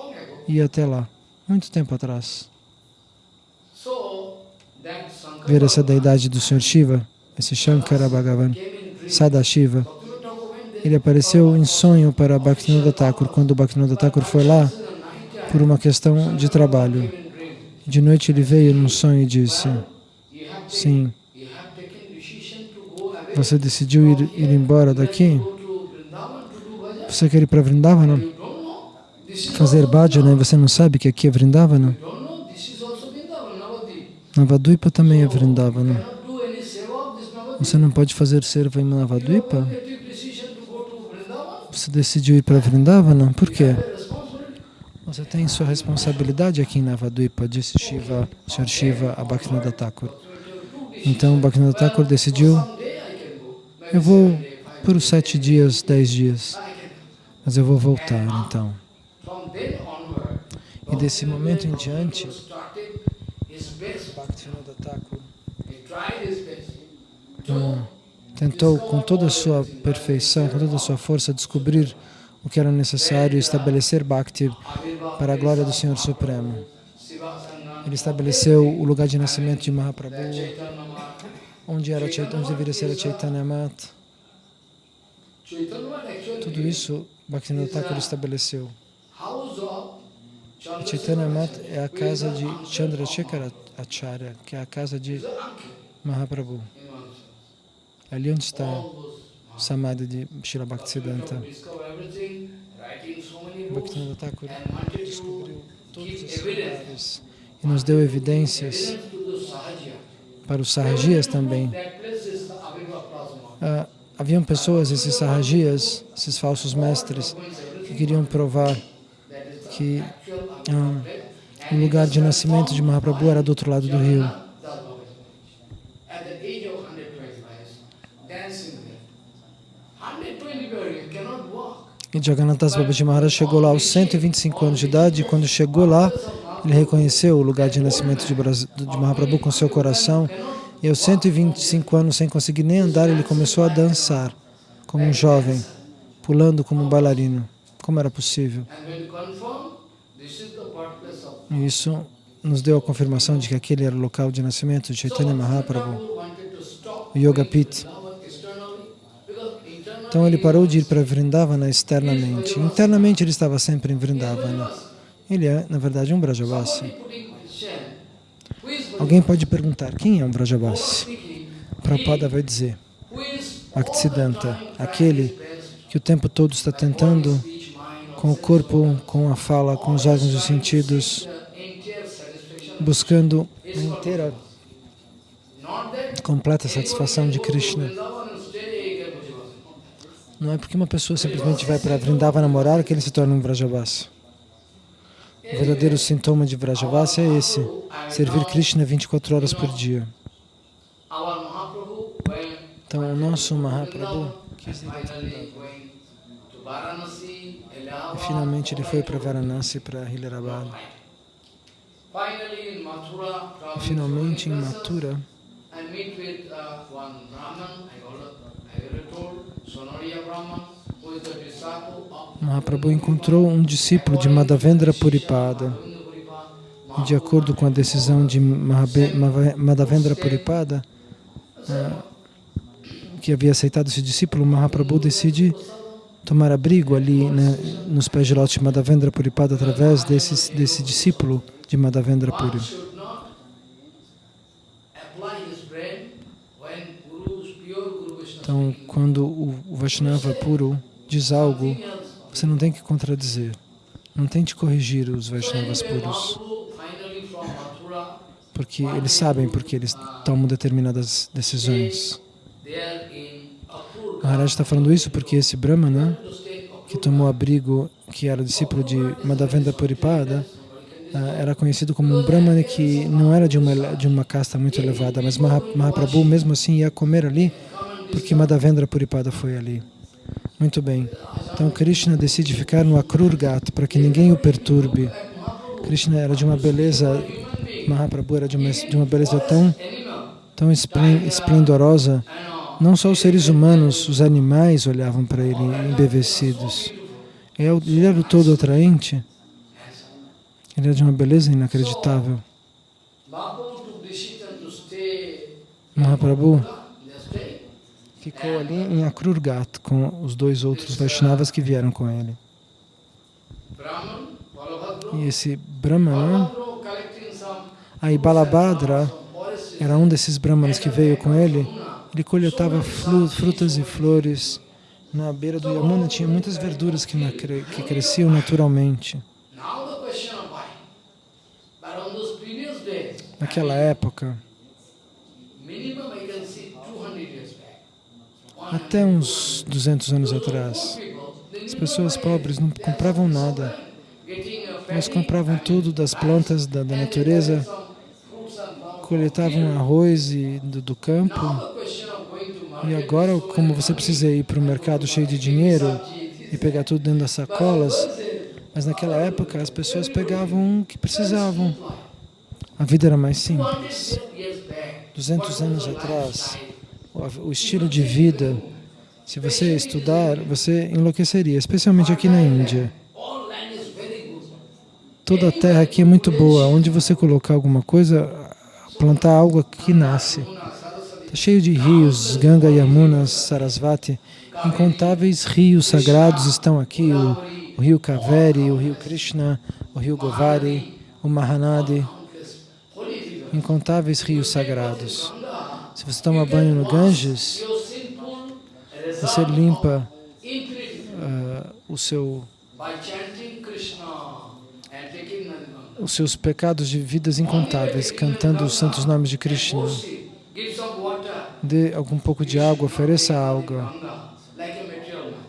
Ia até lá, muito tempo atrás. Ver essa deidade do Sr. Shiva, esse Shankara Bhagavan, Sadashiva, ele apareceu em sonho para Bhaktivinoda Thakur, quando Bhaktivinoda Thakur foi lá por uma questão de trabalho. De noite ele veio num sonho e disse, sim, você decidiu ir, ir embora daqui? Você quer ir para Vrindavana? Fazer bhajana e você não sabe que aqui é Vrindavana? Navadvipa também é Vrindavana. Você não pode fazer serva em Navadvipa? Você decidiu ir para Vrindavana? Por quê? Você tem sua responsabilidade aqui em Navadvipa, disse Shiva, Sr. Shiva a Bhaktivinoda Thakur. Então Bhaktivinoda Thakur decidiu, eu vou por sete dias, dez dias, mas eu vou voltar então. E desse momento em diante, Bhaktivinoda Thakur tentou com toda a sua perfeição, com toda a sua força, descobrir o que era necessário estabelecer Bhakti para a glória do Senhor Supremo. Ele estabeleceu o lugar de nascimento de Mahaprabhu, onde, era, onde deveria ser a Chaitanya Mat. Tudo isso Bhaktivinoda Thakur estabeleceu. A Chaitanya Mat é a casa de Chandrasekhara Acharya, que é a casa de Mahaprabhu. Ali onde está o Samadhi de Srila Bhaktisiddhanta. Bhaktivinoda Thakur descobriu todos evidence, lugares e nos deu evidências para os sarrajias também. Ah, haviam pessoas, esses sarrajias, esses falsos mestres, que queriam provar que ah, o lugar de nascimento de Mahaprabhu era do outro lado do rio. Jagannath Das Baba At the age of 125, dancing there. 125, you cannot walk. Jagannath Das Babaji Maharaj chegou lá aos 125 anos de idade e quando chegou lá, ele reconheceu o lugar de nascimento de, Bras- de Mahaprabhu com seu coração e aos 125 anos, sem conseguir nem andar, ele começou a dançar como um jovem, pulando como um bailarino. Como era possível? Isso nos deu a confirmação de que aquele era o local de nascimento de Chaitanya Mahaprabhu, o Yoga Pit. Então ele parou de ir para Vrindavana externamente. Internamente ele estava sempre em Vrindavana. Ele é, na verdade, um is Alguém pode perguntar, quem é um speaking, Prabhupada vai dizer, Bhaktisiddhanta, aquele que o tempo todo está tentando, com o corpo, com a fala, com os órgãos dos sentidos, buscando a inteira, completa satisfação de Krishna. Vrindavan and stay here, Bhajavasi. Não é porque uma pessoa simplesmente vai para Vrindavana morar que ele se torna um Vrajavasi. O verdadeiro sintoma de Vrajavasi é esse, servir Krishna 24 horas por dia. Então, o nosso Mahaprabhu E Allahabad, finalmente ele foi para Varanasi, para Hilarabad. E finalmente em Mathura, Mahaprabhu encontrou um discípulo de Madhavendra Puripada. De acordo com a decisão de Madhavendra Puripada, ah, que havia aceitado esse discípulo, Mahaprabhu decide tomar abrigo ali né, nos pés de lótus de Madhavendra Puripada através desse, desse discípulo de Madhavendra Puri. Então, quando o Vaishnava puro diz algo, você não tem que contradizer. Não tente corrigir os Vaishnavas puros, porque eles sabem porque eles tomam determinadas decisões. Maharaj está falando isso porque esse Brahmana, stay que tomou abrigo, que era discípulo de Madhavendra Puripada, ah, era conhecido como um Brahmana que não era de uma, de uma casta muito elevada, mas Maha- Mahaprabhu mesmo assim ia comer ali porque Madhavendra Puripada foi ali. Muito bem. Então Krishna decide ficar no Akrurgat para que ninguém o perturbe. Krishna era de uma beleza, Mahaprabhu era de uma, de uma beleza tão, tão esplen- esplendorosa. Não só os seres humanos, os animais olhavam para ele embevecidos. É Ele era o todo atraente. Ele era de uma beleza inacreditável. Mahaprabhu ficou ali em Akrurgat com os dois outros Vaishnavas que vieram com ele. E esse Brahmana, aí Balabhadra, era um desses Brahmanas que veio com ele. Ele coletava frutas e flores. Na beira do Yamuna tinha muitas verduras que, na- que cresciam naturalmente. Now the até uns 200 anos atrás, as pessoas pobres não compravam nada. Elas compravam tudo das plantas da, da natureza, coletavam arroz e, do, do campo. E agora, como você precisa ir para o mercado cheio de dinheiro e pegar tudo dentro das sacolas, mas naquela época as pessoas pegavam o que precisavam. A vida era mais simples. years back, 200 anos atrás, o- estilo de vida, se você estudar, você enlouqueceria, especialmente aqui na Índia. Toda a terra aqui é muito boa. Onde você colocar alguma coisa, plantar algo aqui nasce. Está cheio de rios, Ganga, Yamuna, Sarasvati. Incontáveis rios sagrados estão aqui. O, o rio Kaveri, o rio Krishna, o rio Govari, o Mahanadi. Incontáveis rios sagrados. Se você toma banho no Ganges, você limpa ah, o seu os seus pecados de vidas incontáveis, cantando os santos nomes de Krishna. Dê algum pouco de água, ofereça água.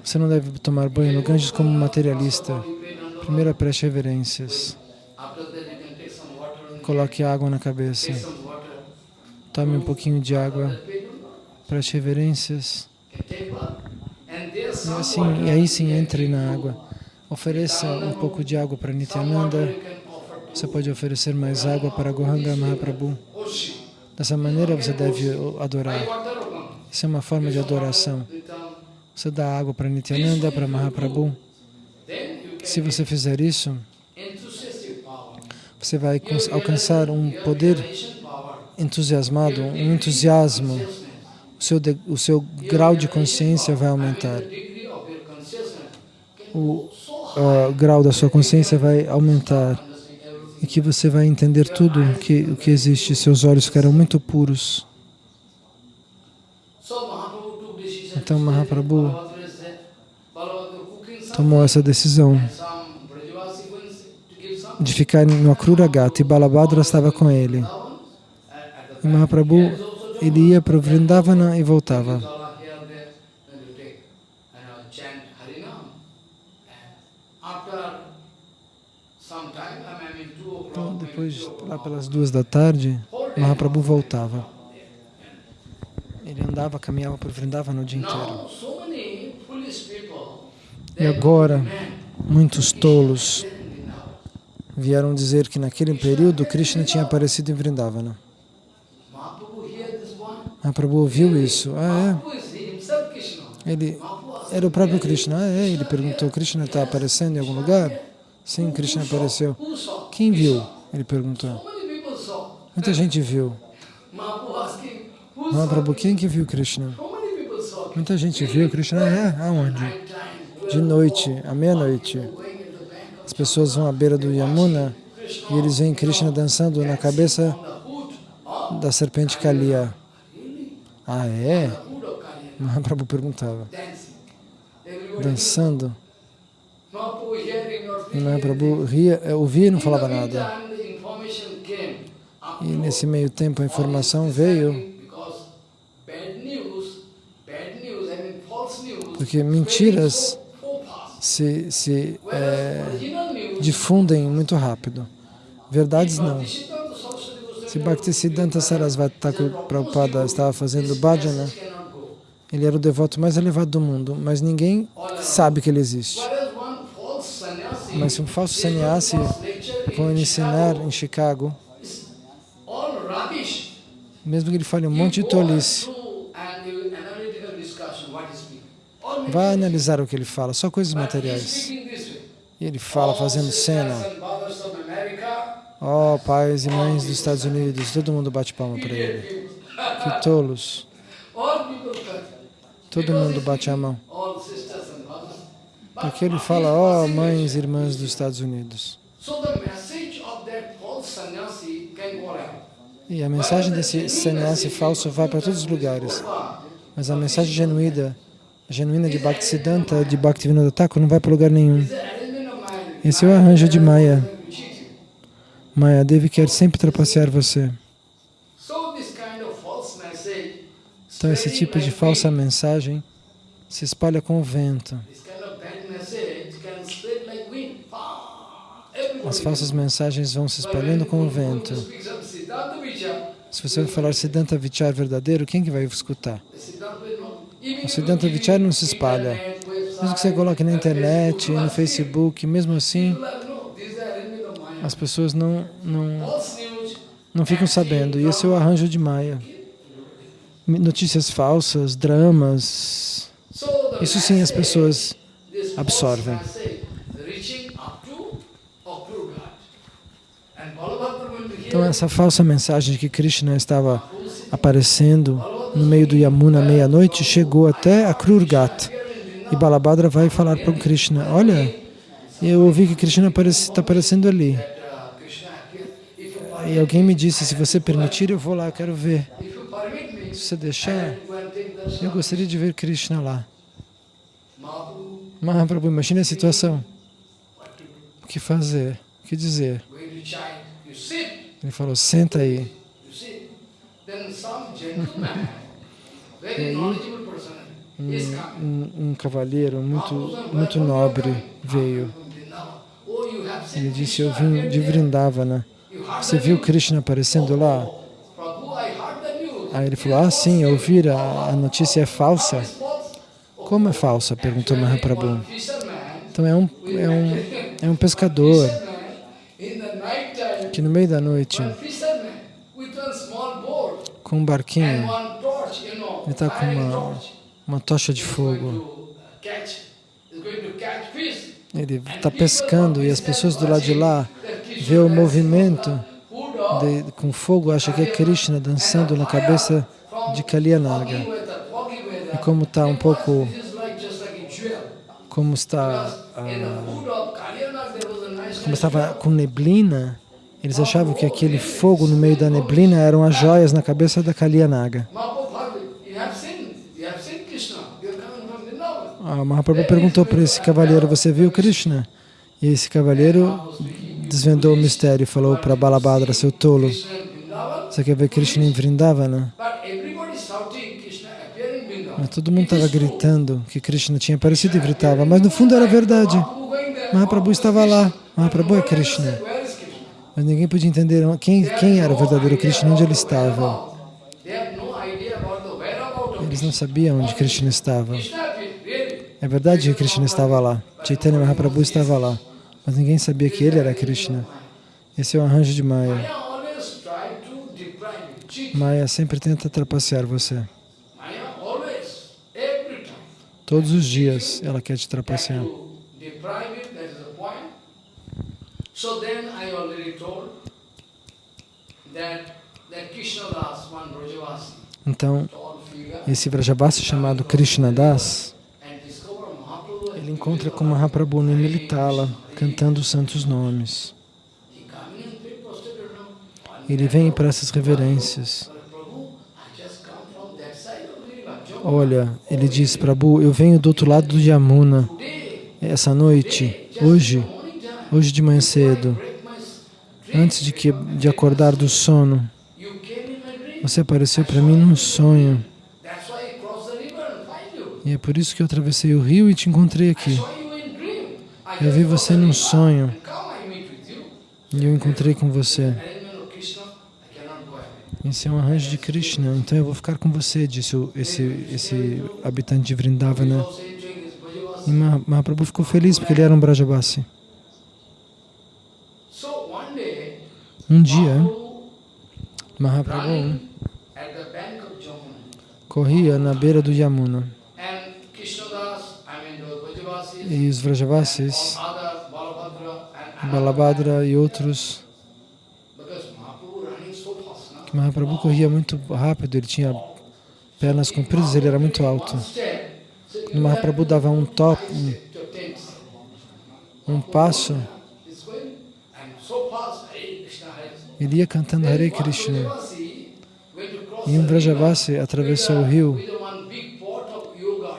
Você não deve tomar banho no Ganges como materialista. Primeiro preste reverências. Coloque água na cabeça. Tome um pouquinho de água. Nanda. Preste reverências. E assim, e aí sim, entre na água. Ofereça um pouco de água para Nityananda. Você pode oferecer mais água para Gohanga Mahaprabhu. Dessa maneira você deve adorar. Isso é uma forma de adoração. Você dá água para Nityananda, para Mahaprabhu. Se você fizer isso, você vai alcançar um poder. Entusiasmado, um entusiasmo. O seu, de- o seu grau de consciência vai aumentar. O ah, grau da sua consciência vai aumentar. E que você vai entender tudo o que, o que existe. Seus olhos ficarão muito puros. Então Mahaprabhu tomou essa decisão de ficar no Akrura Gata e Balabhadra estava com ele. Vrindavan. At- at the E Mahaprabhu, ele ia para o Vrindavana e voltava. Então, depois, lá pelas duas da tarde, Mahaprabhu voltava. Ele andava, caminhava por Vrindavana o dia inteiro. E agora, muitos tolos vieram dizer que naquele período Krishna tinha aparecido em Vrindavana. Mahaprabhu hear this one. Mahaprabhu ouviu isso. Ah, é? Ele era o próprio Krishna. Ah, é? Ele perguntou, Krishna está aparecendo em algum lugar? Sim, Krishna apareceu. Quem viu? Ele perguntou. Muita gente viu. Mahaprabhu quem que viu Krishna? Muita gente viu Krishna. É, aonde? De noite, à meia-noite. As pessoas vão à beira do Yamuna e eles veem Krishna dançando na cabeça da serpente Kalia. Ah, é? Mahaprabhu perguntava. Dançando. Mahaprabhu Mahaprabhu ria, eh, ouvia e não falava nada. E nesse meio tempo a informação veio porque mentiras se, se news, difundem muito rápido. Verdades não. Se Bhaktisiddhanta Sarasvati Thakur Prabhupada estava fazendo bhajana, ele era o devoto mais elevado do mundo, mas ninguém sabe que ele existe. Mas se um falso sannyasi for in ensinar em Chicago, mesmo que ele fale um monte de tolice, vá analisar o que ele fala, só coisas materiais. E ele fala fazendo cena. Ó, pais e mães dos Estados Unidos, todo mundo bate palma para ele. Que tolos. Todo mundo bate a mão. Porque ele fala, ó, possible? mães e irmãs dos Estados Unidos. E a mensagem desse sannyasi falso vai para todos os lugares. Mas a mensagem genuína, genuína de Bhaktisiddhanta, de Bhaktivinoda Thakur, não vai para lugar nenhum. Esse é o arranjo de Maya. Will cheat you. Maya Devi quer sempre trapacear você. Então esse tipo de falsa mensagem se espalha com o vento. As falsas mensagens vão se espalhando com o vento. Se você falar Siddhanta Vichar verdadeiro, quem que vai escutar? O Siddhanta Vichar não se espalha. Mesmo que você coloque na internet, no Facebook, mesmo assim, as pessoas não, não, não ficam sabendo. E esse é o arranjo de Maya. Notícias falsas, dramas. Isso sim as pessoas absorvem. Então essa falsa mensagem de que Krishna estava aparecendo no meio do Yamuna meia-noite chegou até a Krurgat. E Balabhadra vai falar para o Krishna, olha, eu ouvi que Krishna está aparecendo ali. E alguém me disse, se você permitir, eu vou lá, eu quero ver. Se você deixar, eu gostaria de ver Krishna lá. Mahaprabhu, imagine a situação. O que fazer, o que dizer. Ele falou, senta aí. E aí, coming. Um, um cavalheiro muito, muito nobre veio. Oh, you have seen Ele disse, eu vim de. Vrindavana. Você viu? Krishna aparecendo lá? Aí ele falou, ah sim, eu vi, a, a notícia é falsa. Como é falsa? Perguntou Mahaprabhu. Então é um, é um, é um pescador que no meio da noite, com um barquinho, ele está com uma, uma tocha de fogo. Ele está pescando e as pessoas do lado de lá vê o movimento de, com fogo, acha que é Krishna dançando na cabeça de Kalyanaga. E como está um pouco, como está, ah, como estava com neblina, eles achavam que aquele fogo no meio da neblina eram as joias na cabeça da Kalyanaga. A Mahaprabhu perguntou para esse cavalheiro, você viu Krishna? E esse cavalheiro desvendou o mistério e falou para Balabhadra, seu tolo, você quer ver Krishna em Vrindavana? Mas todo mundo estava gritando que Krishna tinha aparecido em Vrindavana, mas no fundo era verdade. Mahaprabhu estava lá, Mahaprabhu é Krishna. Mas ninguém podia entender quem, quem era o verdadeiro Krishna, onde ele estava. Eles não sabiam onde Krishna estava. É verdade que Krishna estava lá. Chaitanya Mahaprabhu estava lá. Mas ninguém sabia que ele era Krishna. Esse é o arranjo de Maya. Maya sempre tenta trapacear você. Todos os dias ela quer te trapacear. So then I already told that, that Krishna Das, one Brajavasi, Então, esse Vrajabhasa chamado Krishna Das, and discover Mahaprabhu ele encontra com Mahaprabhu no Militala, cantando os santos nomes. Ele vem para essas reverências. Olha, ele diz, Prabhu, eu venho do outro lado do Yamuna. Essa noite, hoje, hoje de manhã cedo, antes de, que, de acordar do sono, você apareceu para mim num sonho. That's why I crossed the river and find you. E é por isso que eu atravessei o rio e te encontrei aqui. Eu vi você num sonho e eu encontrei com você. Esse é um arranjo de Krishna, então eu vou ficar com você, disse esse, esse habitante de Vrindavana. E Maha- Mahaprabhu ficou feliz porque ele era um Brajabasi. Um dia, Mahaprabhu corria na beira do Yamuna And Krishnadas, I mean the Brajavasis, e os Vrajavasis, Balabhadra e outros, Mahaprabhu corria muito rápido, ele tinha pernas compridas, ele era muito alto. E Mahaprabhu dava um top, um, um passo, ele ia cantando Hare Krishna. E um Vrajavasi atravessou o rio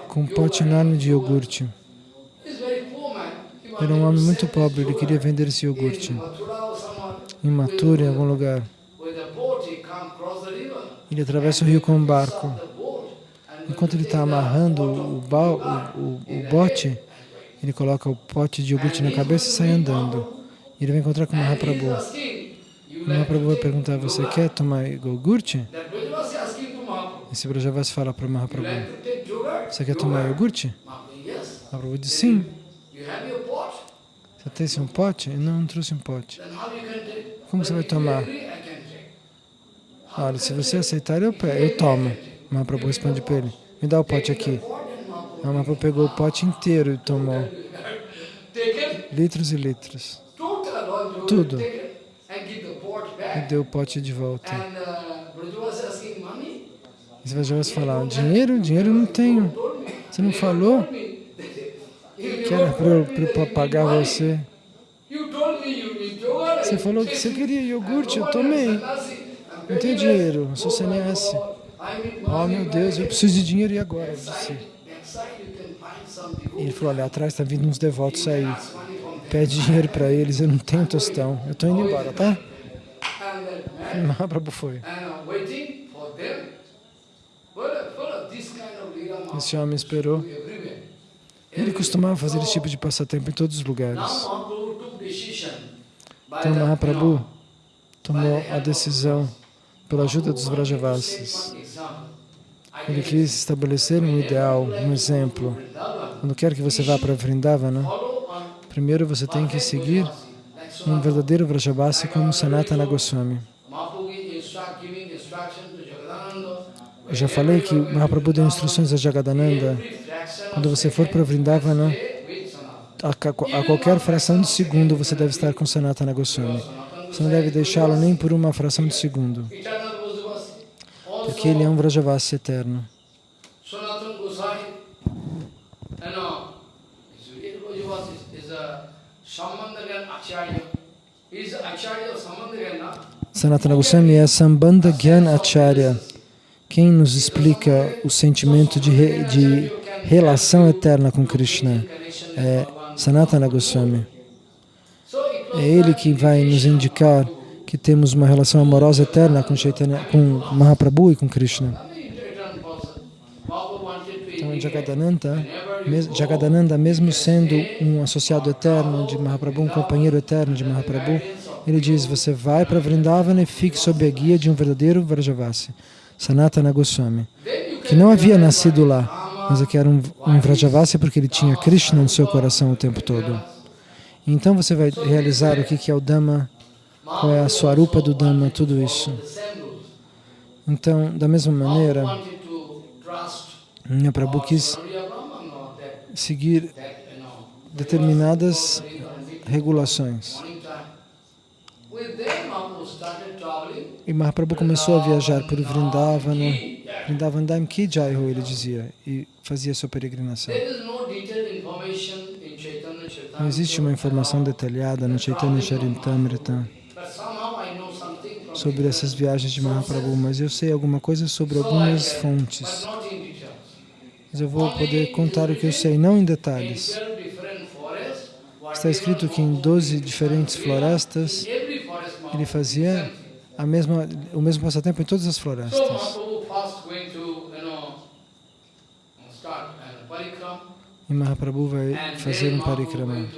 com um pote enorme de iogurte. Era um homem to muito pobre, ele queria vender esse iogurte somewhere. em algum lugar. Ele atravessa o rio com um barco. Enquanto ele está amarrando o, o, o, o bote, ele coloca o pote de iogurte na cabeça e sai andando. E ele vai encontrar com Mahaprabhu. asking, you O Mahaprabhu vai perguntar, você quer tomar iogurte? Mahaprabhu, Esse Brajavasi fala para you Mahaprabhu, você quer tomar iogurte? Mahaprabhu. Mahaprabhu diz, sim. You have your pot? Você tem um pote? Não, não trouxe um pote. Como você vai tomar? Olha, se você aceitar, eu, eu tomo. Mahaprabhu responde para ele, me dá o pote aqui. And Mahaprabhu pegou o pote inteiro e tomou litros e litros. Tudo. E deu o pote de volta. E você vai já falar, dinheiro? Dinheiro eu não tenho. Você não falou. Que era para pagar você? Você falou que você queria iogurte, eu tomei. Não tenho dinheiro, eu sou sannyasi. Oh meu Deus, eu preciso de dinheiro e agora? Disse. E ele falou, olha, atrás está vindo uns devotos aí, pede dinheiro para eles, eu não tenho tostão, eu estou indo embora, tá? Mahaprabhu [LAUGHS] foi. Esse homem esperou. Ele costumava fazer esse tipo de passatempo em todos os lugares. Então Mahaprabhu tomou a decisão, pela ajuda dos Vrajavasis, ele quis estabelecer um ideal, um exemplo. Quando quer que você vá para Vrindavana, primeiro você tem que seguir um verdadeiro Vrajavasi como Sanatana Goswami. Eu já falei que Mahaprabhu deu instruções a Jagadananda. Quando você for para Vrindavana, a, ca- a qualquer fração de segundo você deve estar com Sanatana Goswami. Você não deve deixá-lo nem por uma fração de segundo, porque ele é um Vrajavasi eterno. Sanatana Goswami é Sambandha Gyan Acharya, quem nos explica o sentimento de, re- de relação eterna com Krishna. É Sanatana Goswami. É ele que vai nos indicar que temos uma relação amorosa eterna com, Chaitanya, com Mahaprabhu e com Krishna. Então, Jagadananda, Jagadananda, mesmo sendo um associado eterno de Mahaprabhu, um companheiro eterno de Mahaprabhu, ele diz, você vai para Vrindavana e fique sob a guia de um verdadeiro Vrajavasi, Sanatana Goswami, que não havia nascido lá, mas que era um, um porque ele tinha Krishna no seu coração o tempo todo. Então você vai realizar o que é o Dhamma, qual é a Swarupa do Dhamma, tudo isso. Então, da mesma maneira, Mahaprabhu quis seguir determinadas regulações. E Mahaprabhu começou a viajar por Vrindavana, Vrindavan Dham Ki Jai Ho, ele dizia, e fazia sua peregrinação. Não existe uma informação detalhada no Chaitanya Charitamrita sobre essas viagens de Mahaprabhu, mas eu sei alguma coisa sobre algumas fontes. Mas eu vou poder contar o que eu sei, não em detalhes. Está escrito que em 12 diferentes florestas ele fazia a mesma, o mesmo passatempo em todas as florestas. E Mahaprabhu vai fazer um parikrama.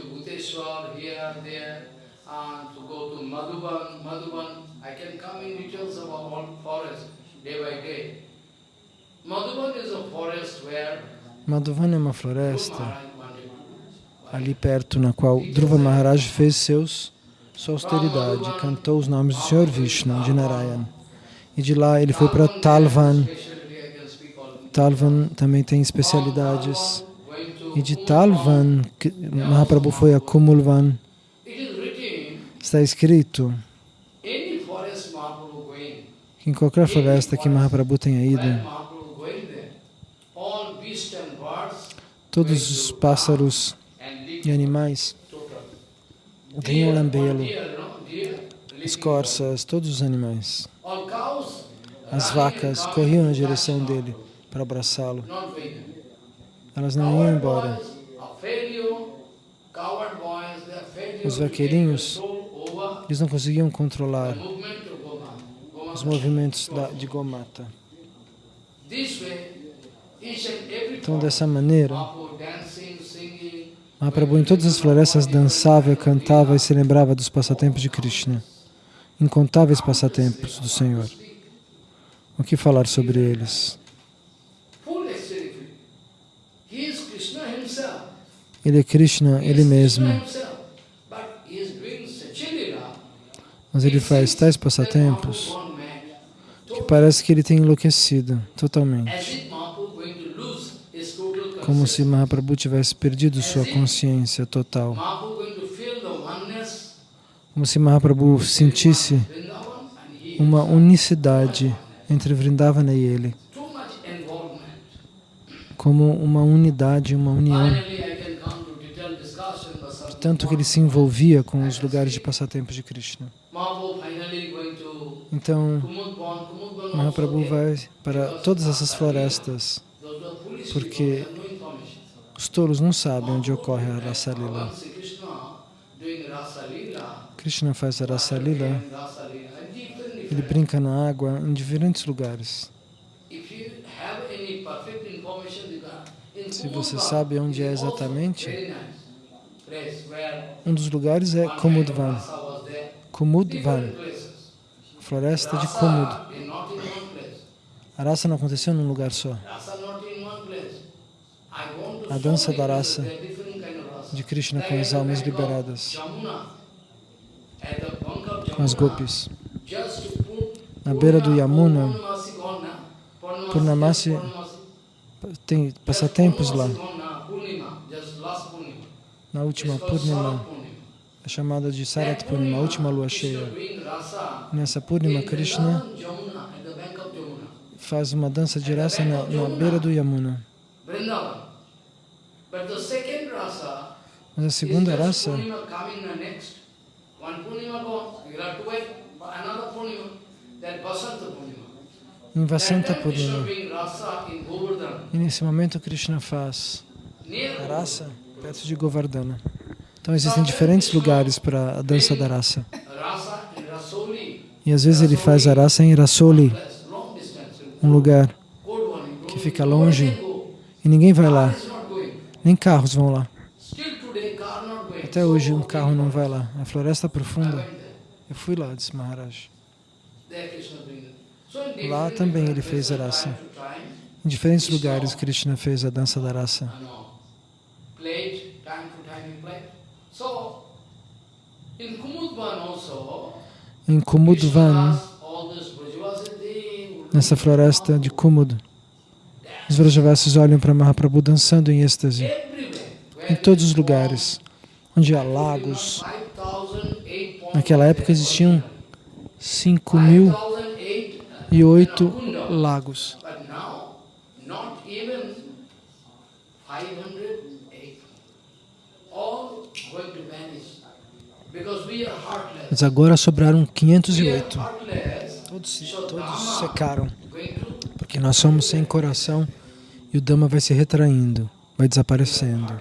Madhuvan é uma floresta ali perto na qual Dhruva Maharaj fez seus, sua austeridade, cantou os nomes do Senhor Vishnu, de Narayan. E de lá ele foi para Talvan. Talvan também tem especialidades. E de Talvan, Mahaprabhu foi a Kumulvan. Está escrito que em qualquer floresta que Mahaprabhu tenha ido, todos os pássaros e animais vinham lambê-lo, escorças, todos os animais. As vacas corriam na direção dele para abraçá-lo. Elas não iam embora. Os vaqueirinhos, eles não conseguiam controlar os movimentos da, de Gomata. Então, dessa maneira, Mahaprabhu em todas as florestas dançava, cantava e se lembrava dos passatempos de Krishna. Incontáveis passatempos do Senhor. O que falar sobre eles? Ele é Krishna, Ele mesmo. Mas ele faz tais passatempos que parece que ele tem enlouquecido totalmente. Como se Mahaprabhu tivesse perdido sua consciência total. Como se Mahaprabhu sentisse uma unicidade entre Vrindavana e ele. Como uma unidade, uma união. Tanto que ele se envolvia com os lugares de passatempos de Krishna. Então, Mahaprabhu vai para todas essas florestas, porque os tolos não sabem onde ocorre a Rasa Lila. Krishna faz a Rasa Lila, ele brinca na água em diferentes lugares. If you have any perfect information, you can- in Se você sabe onde é exatamente, um dos lugares é Kumudvan. Kumudvan, floresta de Kumud. A raça não aconteceu num lugar só. A dança da raça de Krishna com as almas liberadas, com as gopis. Na beira do Yamuna, Purnamasi Tem passatempos lá. Na última Purnima, é chamada de Sarat Purnima, a última lua cheia. Nessa Purnima, Krishna faz uma dança de raça na, na beira do Yamuna. Mas a segunda raça Purnima. Em Vasanta time Krishna Purnima. E nesse momento Krishna faz a raça perto de Govardhana. Então existem diferentes lugares para a dança da raça. E às vezes ele faz a raça em Rasoli, um lugar que fica longe e ninguém vai lá, nem carros vão lá. Até hoje um carro não vai lá. A floresta profunda. went there. Eu fui lá, disse Maharaj. Lá também ele fez a raça. Em diferentes lugares Krishna fez a dança da raça. Em Kumudvan, nessa floresta de Kumud, os Vrajavasis olham para Mahaprabhu dançando em êxtase. Em todos os lugares, onde há lagos. 5,008 Naquela época existiam 5.008 lagos. But now, not even 508. All going to vanish. Because we are heartless. Mas agora sobraram We are 508. heartless. Todos, todos secaram, porque nós somos sem coração e o Dhamma vai se retraindo, vai desaparecendo.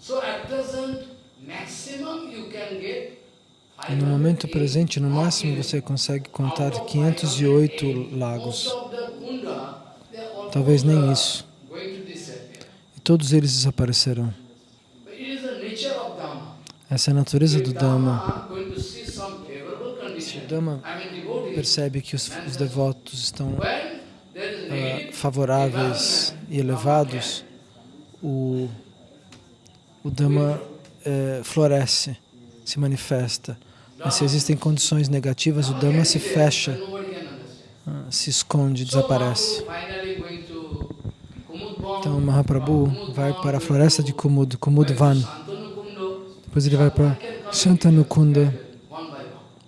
So at present, maximum you can get E no momento 508 presente, no máximo, você consegue contar 508 lagos. Talvez nem isso. E todos eles desaparecerão. Essa é a natureza do Dhamma. Se o Dhamma percebe que os, os devotos estão need, favoráveis e elevados, o, o Dhamma eh, floresce, se manifesta. Mas se existem condições negativas, o Dhamma se fecha, ah, se esconde, desaparece. Então Mahaprabhu vai para a floresta de Kumud, Kumudvan. Depois ele vai para one.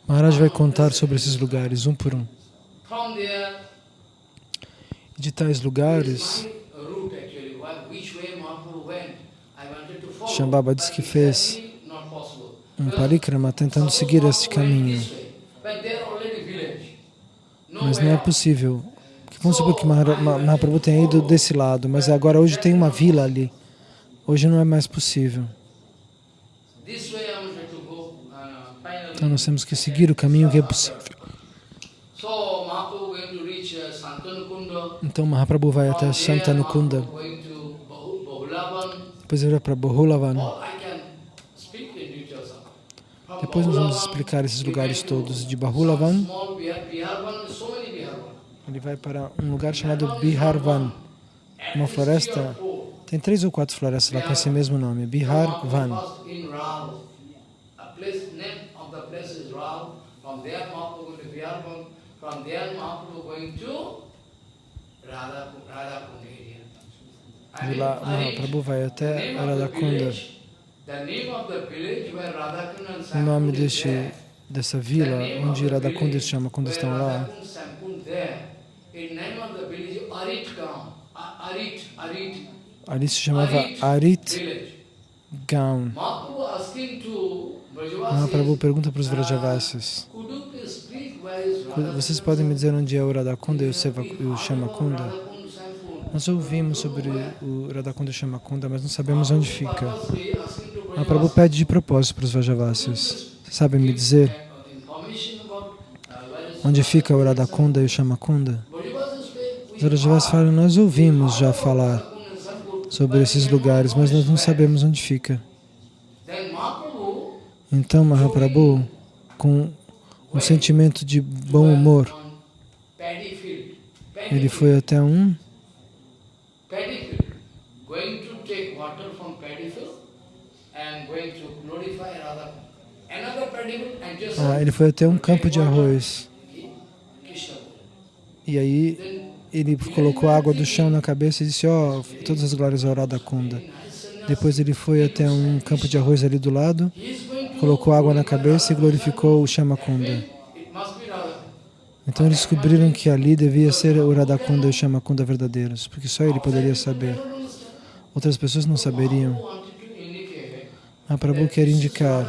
Maharaj vai contar sobre esses lugares, um por um. De tais lugares. Shambhava diz que fez. Um parikrama tentando seguir este caminho. Mas não é possível. Vamos supor que Mahaprabhu tenha ido desse lado, mas agora hoje tem uma vila ali. Hoje não é mais possível. Então nós temos que seguir o caminho que é possível. Então Mahaprabhu vai até Santanukunda, depois ele vai para Bahulavan. Depois nós vamos explicar esses lugares todos. De Bahulavan, ele vai para um lugar chamado Biharvan. Uma floresta, tem três ou quatro florestas lá com esse mesmo nome, Biharvan. De lá. Mahaprabhu vai até Radhakunda. O nome deste, dessa vila, onde Radhakunda se chama quando estão lá, ali se chamava Arit. Gaon. Mahaprabhu pergunta para os Vrajavasis, is vocês podem me dizer onde é o Radhakunda e o, Seva, e o Shamakunda? Nós ouvimos sobre o Radhakunda e o Shamakunda, mas não sabemos onde fica. Asking to Mahaprabhu pede de propósito para os Vrajavasis. Vocês sabem me dizer onde fica o Radhakunda e o Shamakunda? Os Rajavas falam, nós ouvimos já falar sobre esses lugares, mas nós não sabemos onde fica. Então Mahaprabhu, com um sentimento de bom humor, ele foi até um ah, ele foi até um campo de arroz. E aí ele colocou água do chão na cabeça e disse, ó, todas as glórias ao Radhakunda. Depois ele foi até um campo de arroz ali do lado, colocou água na cabeça e glorificou o Shamakunda. Radha. Então eles descobriram que ali devia ser o Radhakunda e o Shamakunda verdadeiros, porque só ele poderia saber. Outras pessoas não saberiam. Indicate Mahaprabhu quer indicar,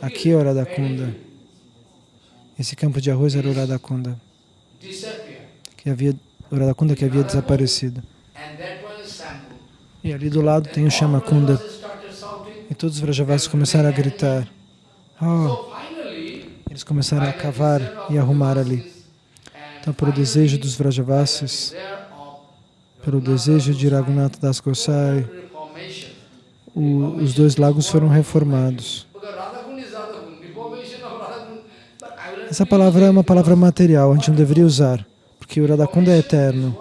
aqui é o Radhakunda. Esse campo de arroz era o Radhakunda, que havia, o Radhakunda que havia desaparecido. E ali do lado tem o Shamakunda. E todos os Vrajavasis começaram a gritar. Oh, eles começaram a cavar e arrumar ali. Então, pelo desejo dos Vrajavasis, pelo desejo de Raghunatha Das Gosai. O- os dois lagos foram reformados. Essa palavra é uma palavra material, a gente não deveria usar, porque o Radhakunda é eterno.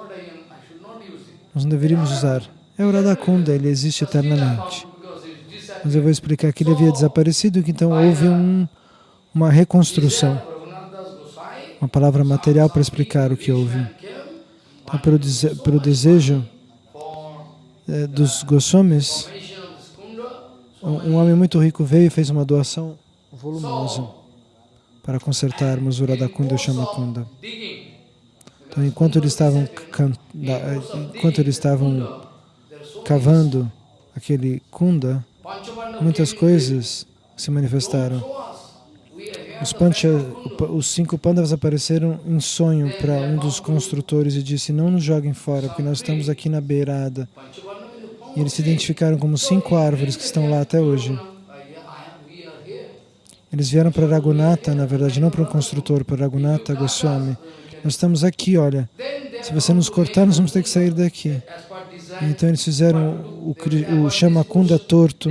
Nós não deveríamos usar. É o Radhakunda, ele existe eternamente. Mas eu vou explicar que ele havia desaparecido, que então houve um- uma reconstrução, uma palavra material para explicar o que houve. Então, pelo, dese- pelo desejo eh, dos Goswamis, formation of this kunda. So um, homem muito rico veio e fez uma doação volumosa para consertarmos o Radhakunda e o Shamakunda. Então, enquanto eles estavam, da- eh, enquanto eles estavam cavando aquele kunda, muitas coisas se manifestaram. Os, pancha, os cinco pandavas apareceram em sonho para um dos construtores e disse, não nos joguem fora, porque nós estamos aqui na beirada. E eles se identificaram como cinco árvores que estão lá até hoje. Eles vieram para Raghunatha, na verdade, não para um construtor, para Raghunatha Goswami. Nós estamos aqui, olha. Se você nos cortar, nós vamos ter que sair daqui. Então eles fizeram o, o torto.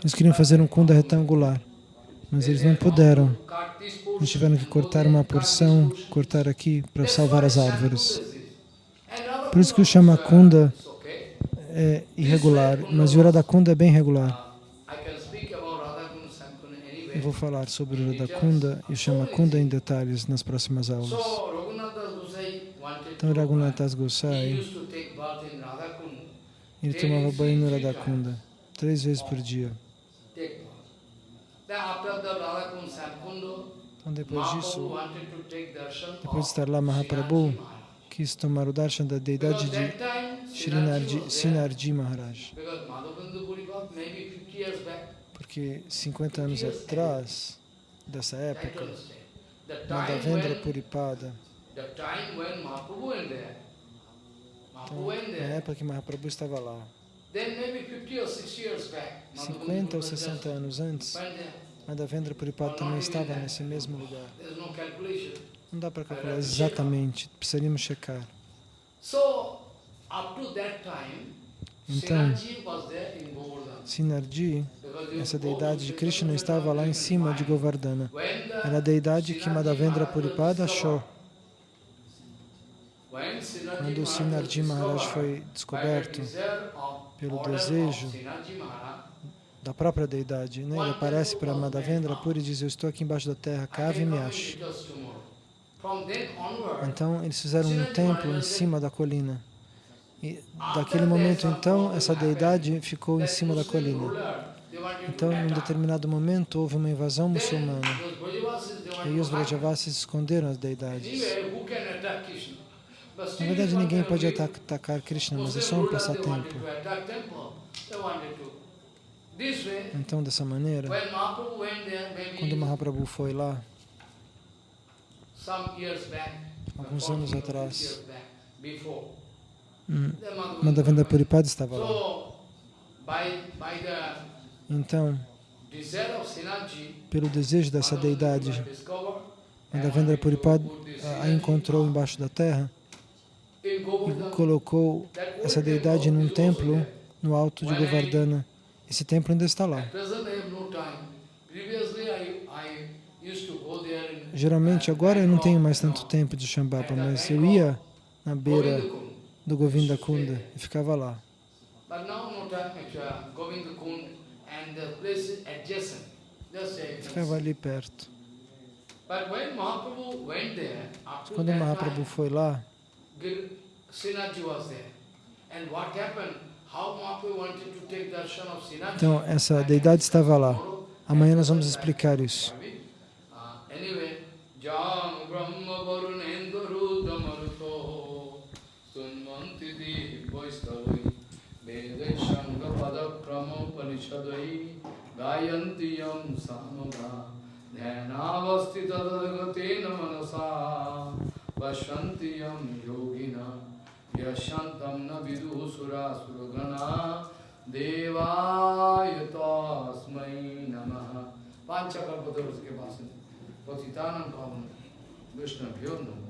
Eles queriam fazer um kunda retangular. Mas eles não puderam. Eles tiveram que cortar uma porção, cortar aqui para salvar as árvores. Por isso que o Shamakunda é irregular, mas o Radhakunda é bem regular. Eu vou falar sobre o Radhakunda e o Shamakunda em detalhes nas próximas aulas. Então. Raghunath Das Gosai, Radhakund. ele tomava banho no Radhakunda três vezes por dia. Então, depois disso, depois de estar lá, Mahaprabhu. Quis tomar o darshan da deidade de Srinarji. Sinarji Maharaj. Because Madhavendra Puripat, maybe 50 years back, Porque 50 anos atrás dessa época, Madhavendra Puripada, então, na época que Mahaprabhu estava lá, then maybe 50 or 60 years back, 50 ou 60 anos antes. Madhavendra Puripada também estava nesse mesmo lugar. Não dá para calcular exatamente, precisaríamos checar. Então. Sinarji, essa deidade de Krishna, estava lá em cima de Govardhana. Era a deidade que Madhavendra Puripada achou. Quando Maharaj Sinarji Maharaj foi descoberto pelo desejo da própria deidade, né? ele aparece para Madhavendra Puri e diz, eu estou aqui embaixo da terra, cave e me ache. Então eles fizeram um templo em cima da colina. E daquele momento então, essa deidade ficou em cima da colina. Então, em um determinado momento, houve uma invasão muçulmana. E aí os. Vrajavasis esconderam as deidades. Na verdade, ninguém pode atacar Krishna, mas é só um passatempo. Então, dessa maneira, quando Mahaprabhu foi lá, Alguns 40 anos atrás. 50 years back, before, hum, Madhavendra Puripada estava lá. Então, pelo desejo dessa deidade. Madhavendra Puripad ah, a encontrou embaixo da terra e colocou essa deidade num templo no alto de Govardhana. Esse templo ainda está lá. Geralmente, agora eu não tenho mais tanto tempo de Shambhapa, mas eu ia na beira do Govinda Kunda e ficava lá. A Ficava ali perto. Quando o Mahaprabhu foi lá, então essa deidade estava lá. Amanhã nós vamos explicar isso. Anyway, Jam Brahma Varunenduru Damaruto Sunmanti Divaistavi Vede Shanga Pada Padakrama Parishadai Gayanti Yam Sanuga Dhyanavasti Tadagate Manasa Vashanti Yam Yogina Yashantam Nabidu Sura Surgana Suragana Devayata Asmai Namaha Panchakarpatar उसके पास है Patitanam Pavan Vishnu Bhyo Namo